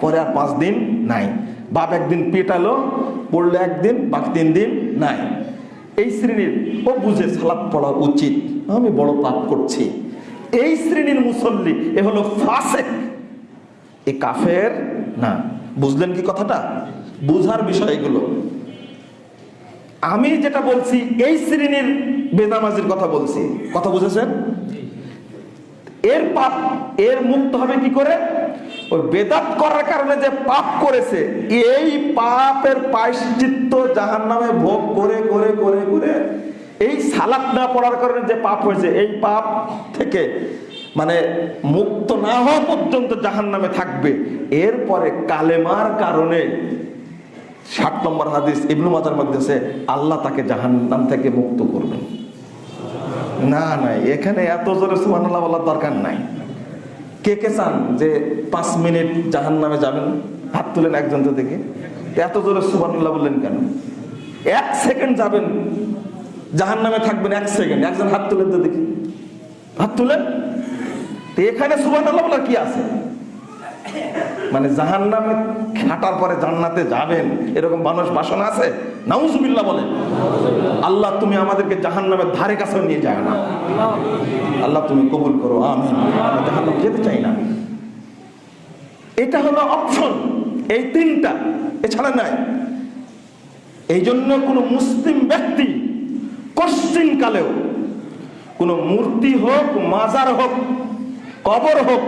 পরে আর পাঁচ দিন নাই। বাপ একদিন পেটালো, পড়ল একদিন বাকি তিন দিন নাই। এই শ্রেণির ও বুঝে সালাদ পড়া উচিত। আমি বড় পাপ করছি। এই শ্রেণির মুসল্লি, এ হলো ফাসেক। এ কাফের না। বুঝলেন কি কথাটা? বুঝার বিষয় এগুলো আমি যেটা বলছি, এই শ্রেণির বেনামাজির কথা বলছি। কথা বুঝেছেন? এর পাপ, এর মুক্ত হবে কি করে? ওই বেদাত করার কারণে যে পাপ করেছে, এই পাপের পায়শ্চিত্ত জাহান নামে ভোগ করে করে করে করে এই সালাত না পড়ার কারণে যে পাপ হয়েছে, এই পাপ থেকে মানে মুক্ত না হওয়া পর্যন্ত জাহান নামে থাকবে। এরপরে কালেমার কারণে ষাট নম্বর হাদিস ইবনু মাজার মধ্যে আল্লাহ তাকে জাহান্নাম থেকে মুক্ত করবেন। না না এখানে এত জোরে সুবহানাল্লাহ বলার দরকার নাই। কে কে চান যে পাঁচ মিনিট জাহান নামে যাবেন, হাত তুলেন একজন তো দেখে এত জোরে সুবানুল্লাহ বললেন কেন? এক সেকেন্ড যাবেন জাহান নামে থাকবেন এক সেকেন্ড, একজন হাত তুলেন তো দেখি। হাত তুলেন? এখানে সুবানুল্লাহ বলার কি আছে? মানে জাহান নামে খাটার পরে জান্নাতে যাবেন, এরকম মানুষ বাসনা আছে? নাউজুবিল্লাহ বলেন আল্লাহ তুমি আমাদেরকে জাহান নামের ধারে কাছে নিয়ে যায় না। আল্লাহ তুমি কবুল করো আমরা জাহান নামে যেতে চাই না। এটা হলো অপশন এই তিনটা। এছাড়া নাই। এই জন্য কোনো মুসলিম ব্যক্তি কশ্চিন কালেও, কোনো মূর্তি হোক, মাজার হোক, কবর হোক,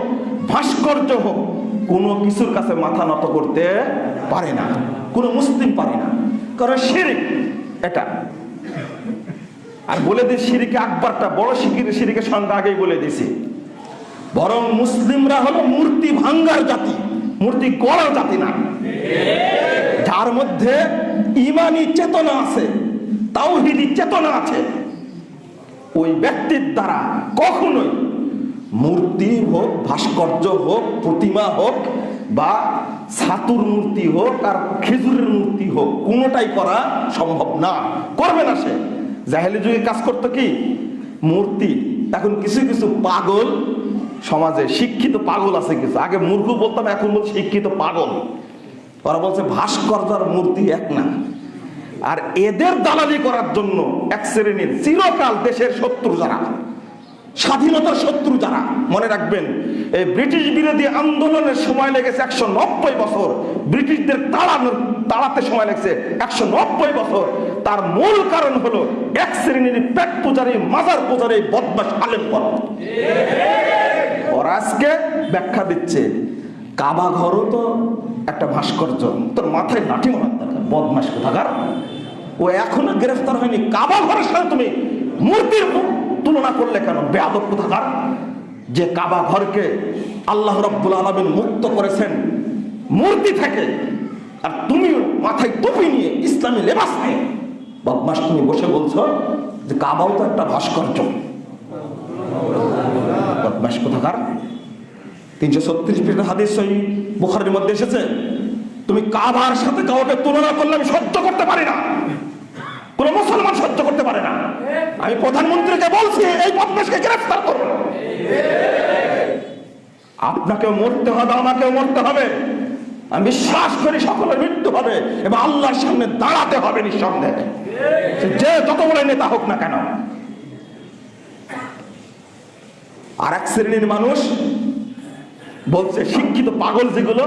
ভাস্কর্য হোক কোনো কিছুর কাছে মাথা নত করতে পারে না। কোনো মুসলিম পারে না। কারণ শিরিক এটা। আর বলে দিই সিরিকে আকবরটা বড় শিকির সিরিকের সংখ্যা আগেই বলে দিছি বরং মুসলিমরা হলো মূর্তি ভাঙ্গার জাতি, মূর্তি গড়ার জাতি না। যার মধ্যে ইমানি চেতনা আছে, তাওহিদি চেতনা আছে। ওই ব্যক্তির দ্বারা কখনোই মূর্তি হোক, ভাস্কর্য হোক, প্রতিমা হোক, বা ছাতুর মূর্তি হোক আর খেজুরের মূর্তি হোক, কোনোটাই করা সম্ভব না। করবে না সে। জাহেলি যুগে কাজ করতো কি? মূর্তি। এখন কিছু কিছু পাগল সমাজে, শিক্ষিত পাগল আছে কিছু। আগে মূর্খ বলতাম, এখন বলছে শিক্ষিত পাগল। ওরা বলছে ভাস্কর্য আর মূর্তি এক না। আর এদের দালালি করার জন্য এক শ্রেণির চিরকাল দেশের শত্রু যারা। স্বাধীনতার শত্রু যারা, মনে রাখবেন, এই ব্রিটিশ বিরোধী আন্দোলনের সময় লেগেছে একশো নব্বই বছর। ব্রিটিশদের তাড়ানোর, তাড়াতে সময় লেগেছে একশো নব্বই বছর। তার মূল কারণ হলো এক শ্রেণির পেট পূজারী, মাজার পূজারী বদমাস আলেম ওরা আজকে ব্যাখ্যা দিচ্ছে, কাবা ঘরও তো একটা ভাস্কর্য, তোর মাথায় লাঠি মারার দরকার বদমাস কোথাকার? ও এখনও গ্রেফতার হয়নি, কাবা ঘরের সাথে তুমি মূর্তির তুলনা করলে কেন? বেয়াদব কোথাকার? যে কাবা ঘরকে আল্লাহ রব্বুল আলমিন মুক্ত করেছেন, মূর্তি থেকে, আর তুমিও মাথায় টুপি নিয়ে ইসলামী লেবাস নিয়ে বদমাস তুমি বসে বলছো যে কাবাও তো একটা ভাস্কর্য। বদমাস কোথাকার? তিনশো ছত্রিশ পৃষ্ঠা হাদিস সই বুখারের মধ্যে এসেছে, তুমি কাবার সাথে কাউকে তুলনা করলে আমি সহ্য করতে পারি না। কোন মুসলমান সহ্য করতে পারে না। আমি প্রধানমন্ত্রীকে বলছি, এই বদমাসকে গ্রেফতার করুন আপনাকেও মরতে হবে, আমাকেও মরতে হবে। আমি বিশ্বাস করি সকলের মৃত্যু হবে, এবং আল্লাহর সামনে দাঁড়াতে হবে নিঃসন্দেহে। যে যত বড় নেতা হোক না কেন। আর এক শ্রেণির মানুষ বলছে, শিক্ষিত পাগল যেগুলো,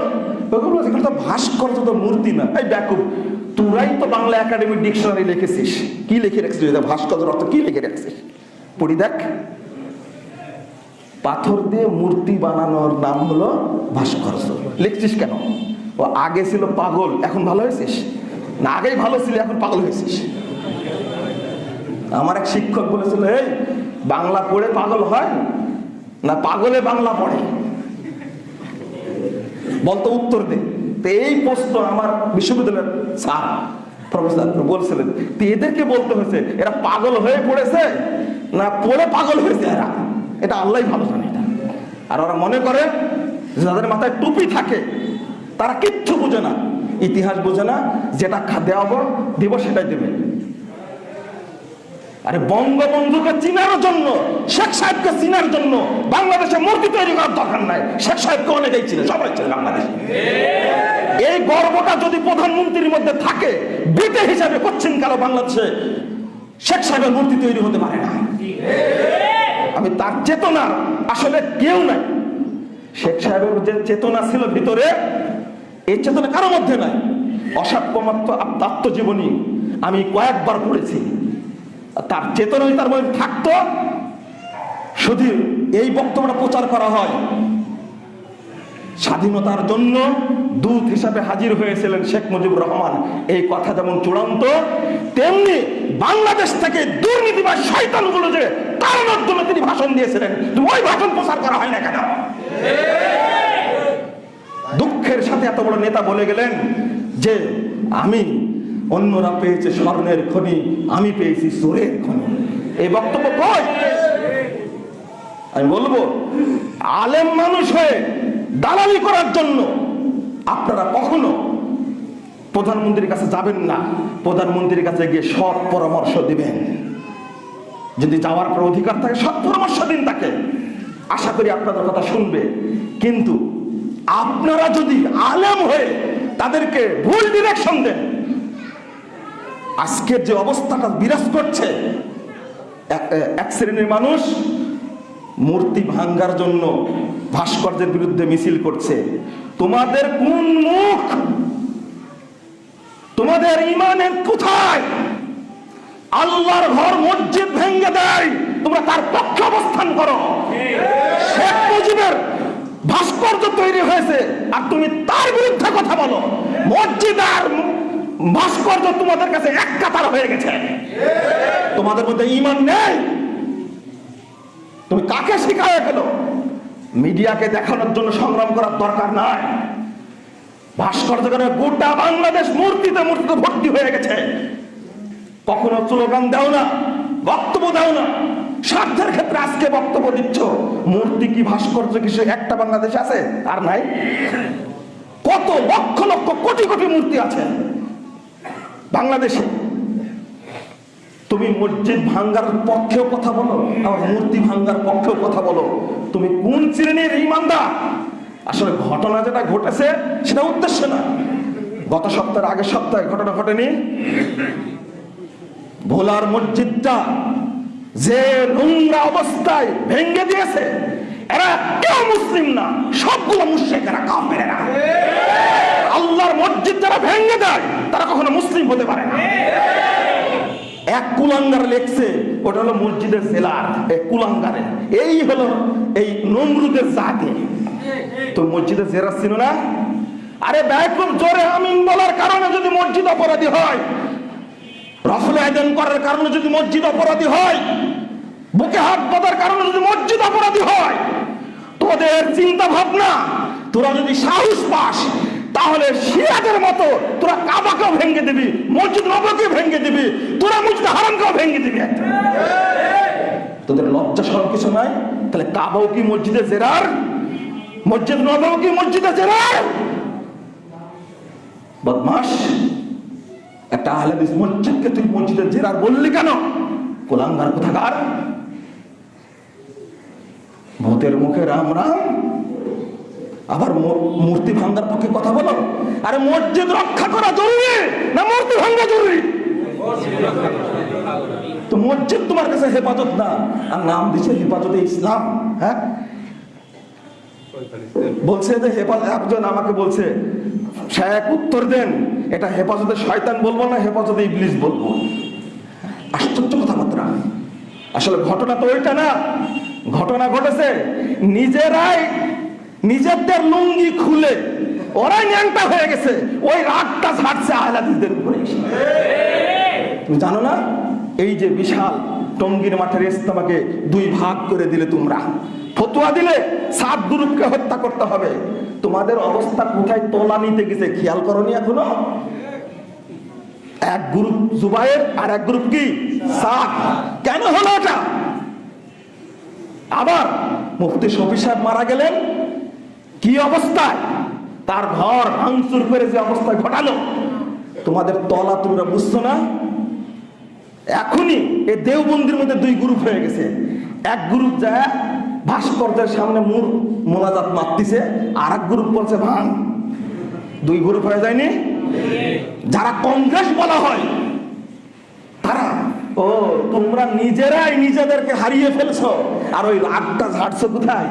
ওগুলো এগুলো তো ভাস্কর্য তো মূর্তি না। এই ব্যাকুব, তোরাই তো বাংলা একাডেমি ডিকশনারি লিখেছিস। কি লিখে রাখছিস ভাস্কর্যের অর্থ কি লিখে রাখছিস? পড়ি দেখ। পাথর দিয়ে মূর্তি বানানোর নাম হলো ভাস্কর্য। লিখছিস কেন? ও আগে ছিল পাগল, এখন ভালো হয়েছিস? না, আগেই ভালো ছিল, এখন পাগল হয়েছিস। আমার এক শিক্ষক বলেছিল, এই, বাংলা পড়ে পাগল হয় না? পাগলে বাংলা পড়ে। বলতো উত্তর দে। তো এই প্রশ্ন আমার বিশ্ববিদ্যালয়ের স্যার, প্রফেসর বলছিলেন। তো এদেরকে বলতে হয়েছে, এরা পাগল হয়ে পড়েছে? না পড়ে পাগল হয়েছে এরা? এটা আল্লাহ ভালো জানে এটা। আর ওরা মনে করে যাদের মাথায় টুপি থাকে, তারা কিচ্ছু বোঝে না। ইতিহাস বোঝে না, যেটা দেওয়াবো দিব সেটাই দেবে। আরে বঙ্গবন্ধুকে চিনার জন্য, শেখ সাহেবকে চিনার জন্য বাংলাদেশে মূর্তি তৈরি করার দরকার নাই। শেখ সাহেবকে অনেকেই ছিল সবাই ছিল বাংলাদেশে। এই গর্বটা যদি প্রধানমন্ত্রীর মধ্যে থাকে, বিটে হিসাবে করছেন কালো বাংলাদেশে? শেখ সাহেবের মূর্তি তৈরি হতে পারে না। আমি তার চেতনা আসলে কেউ নাই। শেখ সাহেবের যে চেতনা ছিল ভিতরে, এই চেতনা কারোর মধ্যে নাই। অসাক্ষ্যমাত্র আত্মজীবনী আমি কয়েকবার পড়েছি। তার চেতনাই তার মধ্যে থাকতো শুধু এই বক্তব্যটা প্রচার করা হয়। স্বাধীনতার জন্য দূত হিসাবে হাজির হয়েছিলেন শেখ মুজিবুর রহমান। এই কথা যেমন চূড়ান্ত, তেমনি বাংলাদেশ থেকে দুর্নীতি বা শয়তানগুলো যে তার মাধ্যমে তিনি ভাষণ দিয়েছিলেন, ওই ভাষণ প্রচার করা হয় না কেন? দুঃখের সাথে এত বড় নেতা বলে গেলেন যে আমি অন্যরা পেয়েছে স্বর্ণের খনি, আমি পেয়েছি সোরের খনি। এই বক্তব্য কই? আমি বলব, আলেম মানুষ হয়ে দালালি করার জন্য আপনারা কখনো প্রধানমন্ত্রীর কাছে যাবেন না। প্রধানমন্ত্রীর কাছে গিয়ে সৎ পরামর্শ দিবেন। যদি যাওয়ার পর অধিকার থাকে, সৎ পরামর্শ দিন তাকে। আশা করি আপনাদের কথা শুনবে। কিন্তু আপনারা যদি আলেম হয়ে তাদেরকে ভুল ডিরেকশন দেন আজকের যে অবস্থাটা বিরাজ করছে, এক- শ্রেণির মানুষ মূর্তি ভাঙ্গার জন্য ভাস্কর্যের বিরুদ্ধে মিছিল করছে। তোমাদের কোন মুখ? তোমাদের ইমানের কোথায়? আল্লাহর ঘর মসজিদ ভেঙ্গে দেয়, তোমরা তার পক্ষে অবস্থান করো। শেখ মুজিবের ভাস্কর্য তৈরি হয়েছে, আর তুমি তার বিরুদ্ধে কথা বলো। মসজিদ আর ভাস্কর্য তোমাদের কাছে এক কাতার হয়ে গেছে। তোমাদের মধ্যে ইমান নেই। তুমি কাকে শিখায় গেল মিডিয়াকে দেখানোর জন্য সংগ্রাম করার দরকার নাই। ভাস্কর্য গোটা বাংলাদেশ মূর্তিতে মূর্তিতে ভর্তি হয়ে গেছে। কখনো স্লোগান দাও না, বক্তব্য দাও না। স্বার্থের ক্ষেত্রে আজকে বক্তব্য দিচ্ছ, মূর্তি কি, ভাস্কর্য কি, সে একটা বাংলাদেশ আছে? আর নাই। কত লক্ষ লক্ষ কোটি কোটি মূর্তি আছে। বাংলাদেশে। তুমি মসজিদ ভাঙ্গার পক্ষেও কথা বলো, আবার মূর্তি ভাঙ্গার পক্ষেও কথা বলো। তুমি কোন শ্রেণির ইমানদার? আসলে ঘটনা যেটা ঘটেছে, সেটা উদ্দেশ্য না। গত সপ্তাহের আগের সপ্তাহে ঘটনা ঘটেনি। ভোলার মসজিদটা যে নোংরা অবস্থায় ভেঙ্গে দিয়েছে, এরা কেউ মুসলিম না, সবগুলো মুশ্রিকেরা কাফেরেরা। আল্লাহর মসজিদ যারা ভেঙে দেয়, তারা কখনো মুসলিম হতে পারে না। এক কুলাঙ্গার লেখছে, ওটা হলো মসজিদের জেলার এক কুলাঙ্গারে এই হলো এই নমরুদের জাতি। তো মসজিদের জেরা ছিল না? আরে ব্যাকুম জোরে, আমিন বলার কারণে যদি মসজিদ অপরাধী হয় রফলে আয়োজন করার কারণে যদি মসজিদ অপরাধী হয়, বুকে হাত বাঁধার কারণে যদি মসজিদ অপরাধী হয়, তোদের চিন্তা ভাবনা তোরা যদি সাহস পাস তাহলে শিয়াদের মতো তোরা কাবাকেও ভেঙে দিবি, মসজিদ নবকে ভেঙে দিবি, তোরা মসজিদ হারামকেও ভেঙে দিবি তোদের লজ্জা সরম কিছু নাই? তাহলে কাবাও কি মসজিদে জেরার? মসজিদ নবও কি মসজিদে জেরার? বদমাস একটা আহলাদিস মসজিদকে তুই মসজিদে জেরার বললি কেন? কোলাঙ্গার কোথাকার? ভূতের মুখে রাম রাম আবার মূর্তি ভাঙ্গার পক্ষে কথা বলো। আরে মসজিদ রক্ষা করা জরুরি না মূর্তি ভাঙ্গা জরুরি? তো মসজিদ তোমার কাছে হেফাজত না, আর নাম দিছে হেফাজতে ইসলাম হ্যাঁ? বলছে যে হেফাজত একজন আমাকে বলছে, শেখ, উত্তর দেন, এটা হেফাজতে শয়তান বলব না হেফাজতে ইবলিস বলব? আশ্চর্য কথাবার্তা। আসলে ঘটনা তো ওইটা না, ঘটনা ঘটেছে, নিজেরাই নিজেদের লুঙ্গি খুলে, ওরাই ন্যাংটা হয়ে গেছে। ওই রাগটা ছাড়ছে আহলাদিসদের উপরে তুমি জানো না? এই যে বিশাল টঙ্গির মাঠের ইস্তেমাকে দুই ভাগ করে দিলে তোমরা। ফতুয়া দিলে সাত গ্রুপকে হত্যা করতে হবে। তোমাদের অবস্থা কোথায় তোলা নিতে গেছে খেয়াল করনি এখনও? এক গ্রুপ জুবাইর আর এক গ্রুপ কি? সাত কেন হলো এটা? আবার মুফতি শফি সাহেব মারা গেলেন কি অবস্থায় তার ঘর ভাঙচুর করে যে অবস্থায় ঘটালো, তোমাদের তলা তোমরা বুঝছ না? এখনই এই দেওবন্দির মধ্যে দুই গ্রুপ হয়ে গেছে। এক গ্রুপ যায়, ভাস্কর্যের সামনে মূর মোনাজাত মারতিছে আর এক গ্রুপ বলছে, ভাঙ। দুই গ্রুপ হয়ে যায়নি? যারা কংগ্রেস বলা হয়, তারা, ও, তোমরা নিজেরাই নিজেদেরকে হারিয়ে ফেলছো। আর ওই রাগটা ঝাড়ছো কোথায়?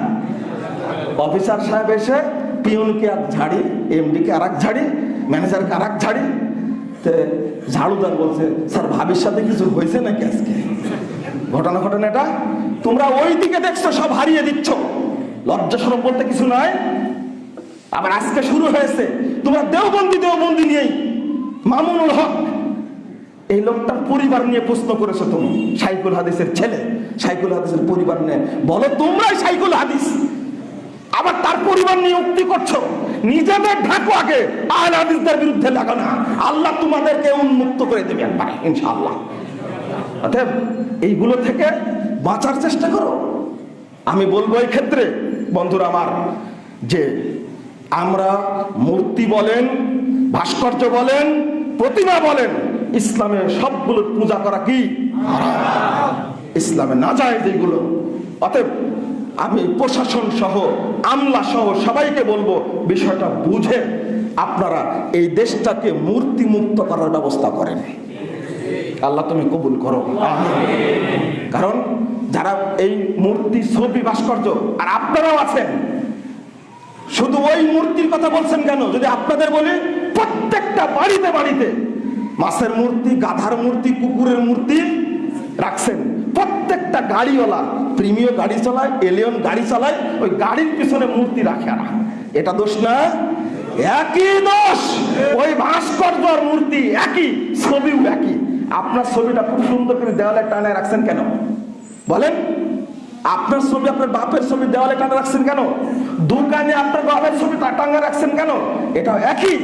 অফিসার সাহেব এসে পিয়নকে এক ঝাড়ি, এমডিকে আর এক ঝাড়ি, ম্যানেজারকে আর এক ঝাড়ি। তে ঝাড়ুদার বলছে, স্যার, ভাবির সাথে কিছু হয়েছে নাকি আজকে? ঘটনা ঘটনা এটা তোমরা ওই দিকে দেখছ, সব হারিয়ে দিচ্ছ। লজ্জা বলতে কিছু নয় আবার আজকে শুরু হয়েছে। তোমরা দেওবন্দি দেওবন্দি নিয়েই। মামুনুল হক, এই লোকটার পরিবার নিয়ে প্রশ্ন করেছ তুমি, সাইকুল হাদিসের ছেলে। সাইকুল হাদিসের পরিবার নিয়ে বলো, তোমরাই সাইকুল হাদিস। আবার তার পরিবার নিয়ে করছ। নিজেদের ঢাকো আগে, আহল বিরুদ্ধে লাগো না। আল্লাহ তোমাদেরকে উন্মুক্ত করে দেবে একবার, ইনশাআল্লাহ। অতএব এইগুলো থেকে বাঁচার চেষ্টা করো। আমি বলব এই ক্ষেত্রে, বন্ধুরা আমার, যে আমরা মূর্তি বলেন, ভাস্কর্য বলেন, প্রতিমা বলেন, ইসলামে সবগুলো পূজা করা কি। ইসলামে না যায় যেগুলো। অতএব আমি প্রশাসন সহ, আমলা সহ সবাইকে বলব, বিষয়টা বুঝে আপনারা এই দেশটাকে মূর্তি মুক্ত করার ব্যবস্থা করেন। আল্লাহ তুমি কবুল করো। কারণ যারা এই মূর্তি ছবি ভাস্কর্য, আর আপনারাও আছেন, শুধু ওই মূর্তির কথা বলছেন কেন? যদি আপনাদের বলি, প্রত্যেকটা বাড়িতে বাড়িতে মাছের মূর্তি, গাধার মূর্তি, কুকুরের মূর্তি রাখছেন। প্রত্যেকটা গাড়িওয়ালা প্রিমিয় গাড়ি চালায়, এলিয়ন গাড়ি চালায়, ওই গাড়ির পিছনে মূর্তি রাখে না এটা দোষ না? একই দোষ! ওই ভাস্কর্য আর মূর্তি একই, ছবিও একই। আপনার ছবিটা খুব সুন্দর করে দেওয়ালে টানায় রাখছেন কেন? বলেন। আপনার ছবি আপনার বাপের ছবি দেওয়ালে টানা রাখছেন কেন? দোকানে আপনার বাপের ছবি টাঙ্গা রাখছেন কেন? এটা একই।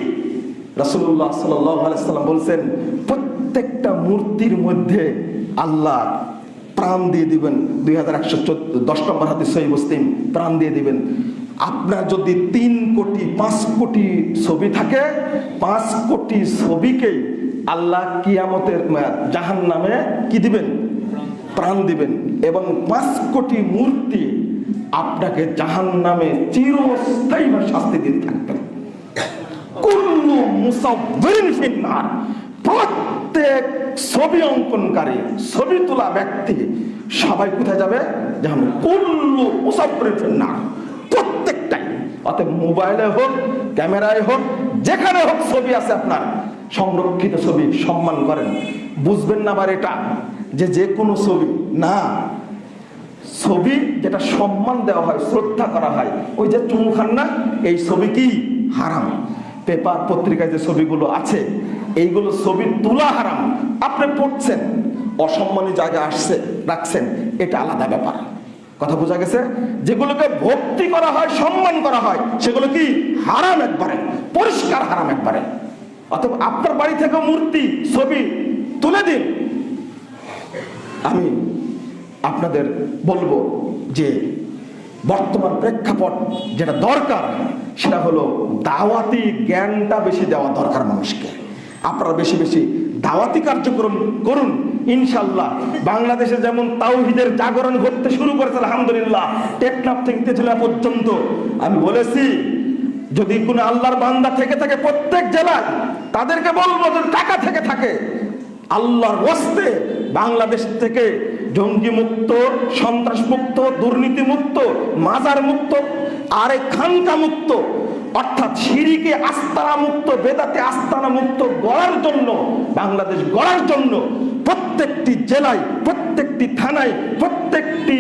আলাইহি সাল্লাম বলছেন, প্রত্যেকটা মূর্তির মধ্যে আল্লাহ প্রাণ দিয়ে দিবেন। দুই হাজার একশো দশ নম্বর হাতে সহি মুসলিম প্রাণ দিয়ে দিবেন। আপনার যদি তিন কোটি, পাঁচ কোটি ছবি থাকে, পাঁচ কোটি ছবিকে আল্লাহ কিয়ামতের জাহান নামে কি দিবেন? প্রাণ দিবেন। এবং পাঁচ কোটি মূর্তি আপনাকে জাহান নামে চিরস্থায়ী শাস্তি দিতে থাকবেন। কুল্লু মুসাফিরিন ফিন্নার। প্রত্যেক ছবি অঙ্কনকারী, ছবি তোলা ব্যক্তি সবাই কোথায় যাবে? যেমন কুল্লু মুসাফিরিন না। প্রত্যেকটাই। অতএব মোবাইলে হোক, ক্যামেরায় হোক, যেখানে হোক ছবি আছে আপনার। সংরক্ষিত ছবি, সম্মান করেন। বুঝবেন না আবার এটা, যে যে কোনো ছবি, না। ছবি যেটা সম্মান দেওয়া হয়, শ্রদ্ধা করা হয়, ওই যে চুমু খান না, এই ছবি কি? হারাম। পেপার পত্রিকায় যে ছবিগুলো আছে এইগুলো ছবি তোলা হারাম। আপনি পড়ছেন, অসম্মানী জায়গায় আসছে, রাখছেন, এটা আলাদা ব্যাপার। কথা বোঝা গেছে? যেগুলোকে ভক্তি করা হয়, সম্মান করা হয়, সেগুলো কি হারাম একবারে, পরিষ্কার হারাম একবারে। অথবা আপনার বাড়ি থেকে মূর্তি, ছবি তুলে দিন। আমি আপনাদের বলব যে, বর্তমান প্রেক্ষাপট যেটা দরকার, সেটা হলো দাওয়াতি জ্ঞানটা বেশি দেওয়া দরকার মানুষকে। আপনারা বেশি বেশি দাওয়াতি কার্যক্রম করুন ইনশাল্লাহ বাংলাদেশে যেমন তাওহিদের জাগরণ ঘটতে শুরু করেছে, আলহামদুলিল্লাহ, টেকনাফ থেকে তেঁতুলিয়া পর্যন্ত। আমি বলেছি, যদি কোনো আল্লাহর বান্দা থেকে থাকে প্রত্যেক জেলায়, তাদেরকে বলব টাকা থেকে থাকে। আল্লাহর ওয়াস্তে বাংলাদেশ থেকে জঙ্গি মুক্ত সন্ত্রাস মুক্ত দুর্নীতি মুক্ত মাজার মুক্ত আরে খানকা মুক্ত অর্থাৎ সিঁড়িকে আস্তানা মুক্ত বেদাতে আস্তানা মুক্ত গড়ার জন্য, বাংলাদেশ গড়ার জন্য প্রত্যেকটি জেলায়, প্রত্যেকটি থানায়, প্রত্যেকটি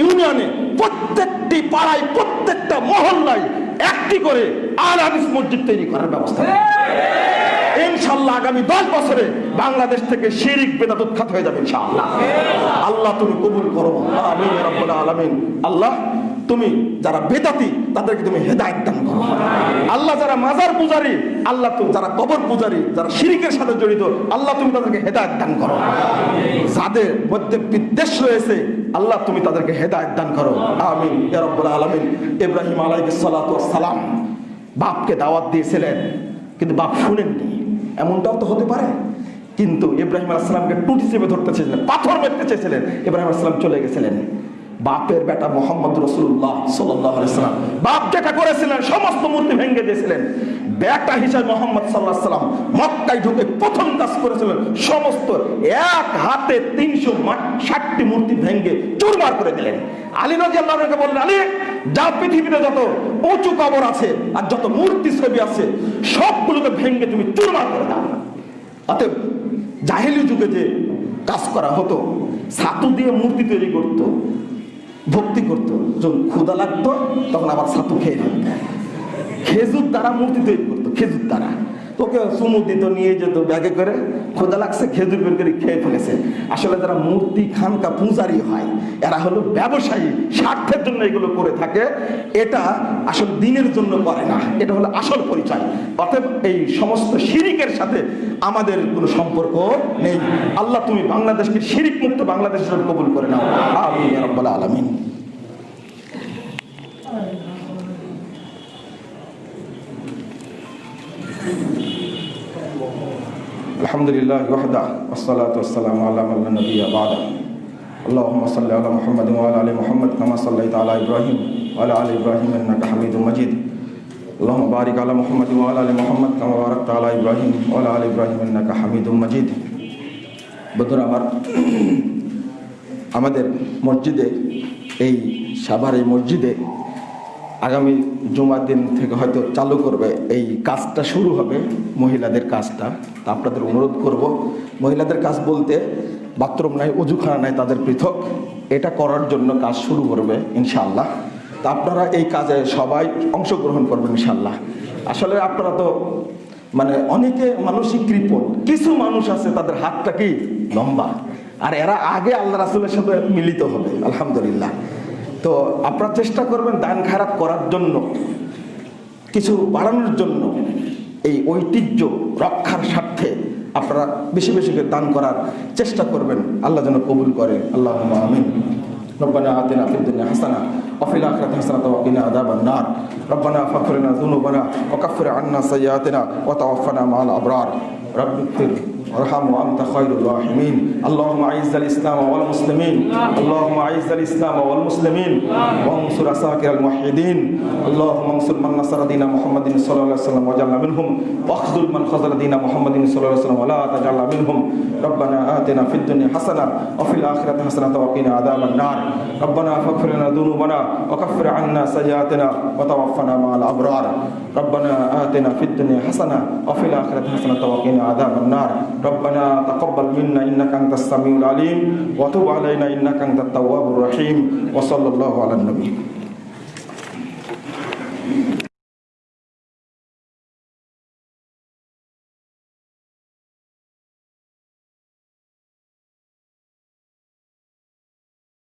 ইউনিয়নে, প্রত্যেকটি পাড়ায়, প্রত্যেকটা মহল্লায় একটি করে আল হাদিস মসজিদ তৈরি করার ব্যবস্থা ইনশাল্লাহ আগামী দশ বছরে বাংলাদেশ থেকে শিরিক বেদাত উৎখাত হয়ে যাবে ইনশাআল্লাহ। আল্লাহ তুমি কবুল করো। আমিন আলামিন। আল্লাহ তুমি যারা বেদাতি, তাদেরকে তুমি হেদায়েত দান করো। আল্লাহ যারা মাজার পূজারী, আল্লাহ তুমি যারা কবর পূজারী, যারা শিরিকের সাথে জড়িত, আল্লাহ তুমি তাদেরকে হেদায়েত দান করো। যাদের মধ্যে বিদ্বেষ রয়েছে, আল্লাহ তুমি তাদেরকে হেদায়েত দান করো। আমিন, ইয়া রাব্বাল আলামিন। ইব্রাহিম ওয়াস সালাম বাপকে দাওয়াত দিয়েছিলেন, কিন্তু বাপ শুনেননি। এমনটাও তো হতে পারে। কিন্তু ইব্রাহিম আলাইসালামকে টুটি চেপে ধরতে চেয়েছিলেন, পাথর মেরতে চেয়েছিলেন। ইব্রাহিম আলাইসালাম চলে গেছিলেন। বাপের বেটা মোহাম্মদ রসুল্লাহ সাল্লাম। বাপ যেটা করেছিলেন, সমস্ত মূর্তি ভেঙে দিয়েছিলেন। বেটা হিসাবে মোহাম্মদ সাল্লাহ সাল্লাম মক্কায় ঢুকে প্রথম কাজ করেছিলেন, সমস্ত এক হাতে তিনশো ষাটটি মূর্তি ভেঙে চুরমার করে দিলেন। আলী রাজি আল্লাহকে বললেন, আলী যা পৃথিবীতে যত উঁচু কবর আছে আর যত মূর্তি ছবি আছে, সবগুলোকে ভেঙে তুমি চুরমার করে দাও। অতএব জাহেলি যুগে যে কাজ করা হতো, ছাতু দিয়ে মূর্তি তৈরি করতো ভক্তি করতো। যখন ক্ষুদা লাগতো, তখন আবার ছাতু খেয়ে খেজুর দ্বারা মূর্তি তৈরি করতো, খেজুর দ্বারা। তোকে চুমু দিত, নিয়ে যেত, ব্যাগে করে। খোদা লাগছে, খেজুর বের করে খেয়ে ফেলেছে। আসলে যারা মূর্তি খানকা পূজারি হয়, এরা হলো ব্যবসায়ী, স্বার্থের জন্য এগুলো করে থাকে। এটা আসল দিনের জন্য করে না, এটা হলো আসল পরিচয়। অতএব এই সমস্ত শিরিকের সাথে আমাদের কোনো সম্পর্ক নেই। আল্লাহ, তুমি বাংলাদেশকে শিরিক মুক্ত বাংলাদেশের কবুল করে নাও। আমিন রব্বাল আলমিন আলহামদুলিল্লাহ ওয়াহদা والصلاه والسلام على من لا نبي بعده اللهم صل على محمد وعلى ال محمد كما صليت على ابراهيم وعلى ال ابراهيم انك حميد مجيد اللهم بارك على محمد وعلى ال محمد كما باركت على ابراهيم وعلى ال ابراهيم انك حميد مجيد বন্ধুরা আমার আমাদের মসজিদে এই সাভার এই মসজিদে আগামী জুমার দিন থেকে হয়তো চালু করবে এই কাজটা শুরু হবে, মহিলাদের কাজটা। তা আপনাদের অনুরোধ করব, মহিলাদের কাজ বলতে বাথরুম নাই অজুখানা নাই, তাদের পৃথক। এটা করার জন্য কাজ শুরু করবে ইনশাল্লাহ তা আপনারা এই কাজে সবাই অংশগ্রহণ করবেন ইনশাল্লাহ আসলে আপনারা তো মানে অনেকে মানসিক কৃপণ, কিছু মানুষ আছে তাদের হাতটা কি লম্বা, আর এরা আগে আল্লাহ রাসুলের সাথে মিলিত হবে, আলহামদুলিল্লাহ। তো আপনারা চেষ্টা করবেন দান খারাপ করার জন্য কিছু বাড়ানোর জন্য এই ঐতিহ্য রক্ষার স্বার্থে আপনারা বেশি বেশি করে দান করার চেষ্টা করবেন আল্লাহ যেন কবুল করে আল্লাহ আমিন ربنا آتنا في الدنيا حسنة وفي الآخرة حسنة وقنا عذاب النار ربنا فاغفر لنا ذنوبنا وكفر عنا سيئاتنا وتوفنا مع الأبرار رب اغفر وارحم وانت خير الراحمين. اللهم اعز الاسلام والمسلمين. اللهم اعز الاسلام والمسلمين. وانصر عساكر الموحدين. اللهم انصر من نصر دين محمد صلى الله عليه وسلم وجعلنا منهم. واخذل من خذل دين محمد صلى الله عليه وسلم ولا تجعلنا منهم. ربنا آتنا في الدنيا حسنة وفي الآخرة حسنة وقنا عذاب النار. ربنا فاغفر لنا ذنوبنا وكفر عنا سيئاتنا وتوفنا مع الأبرار. ربنا آتنا في الدنيا حسنة وفي الآخرة حسنة وقنا عذاب النار. ربنا تقبل منا إنك أنت السميع العليم وتب علينا إنك أنت التواب الرحيم وصلى الله على النبي Thank you.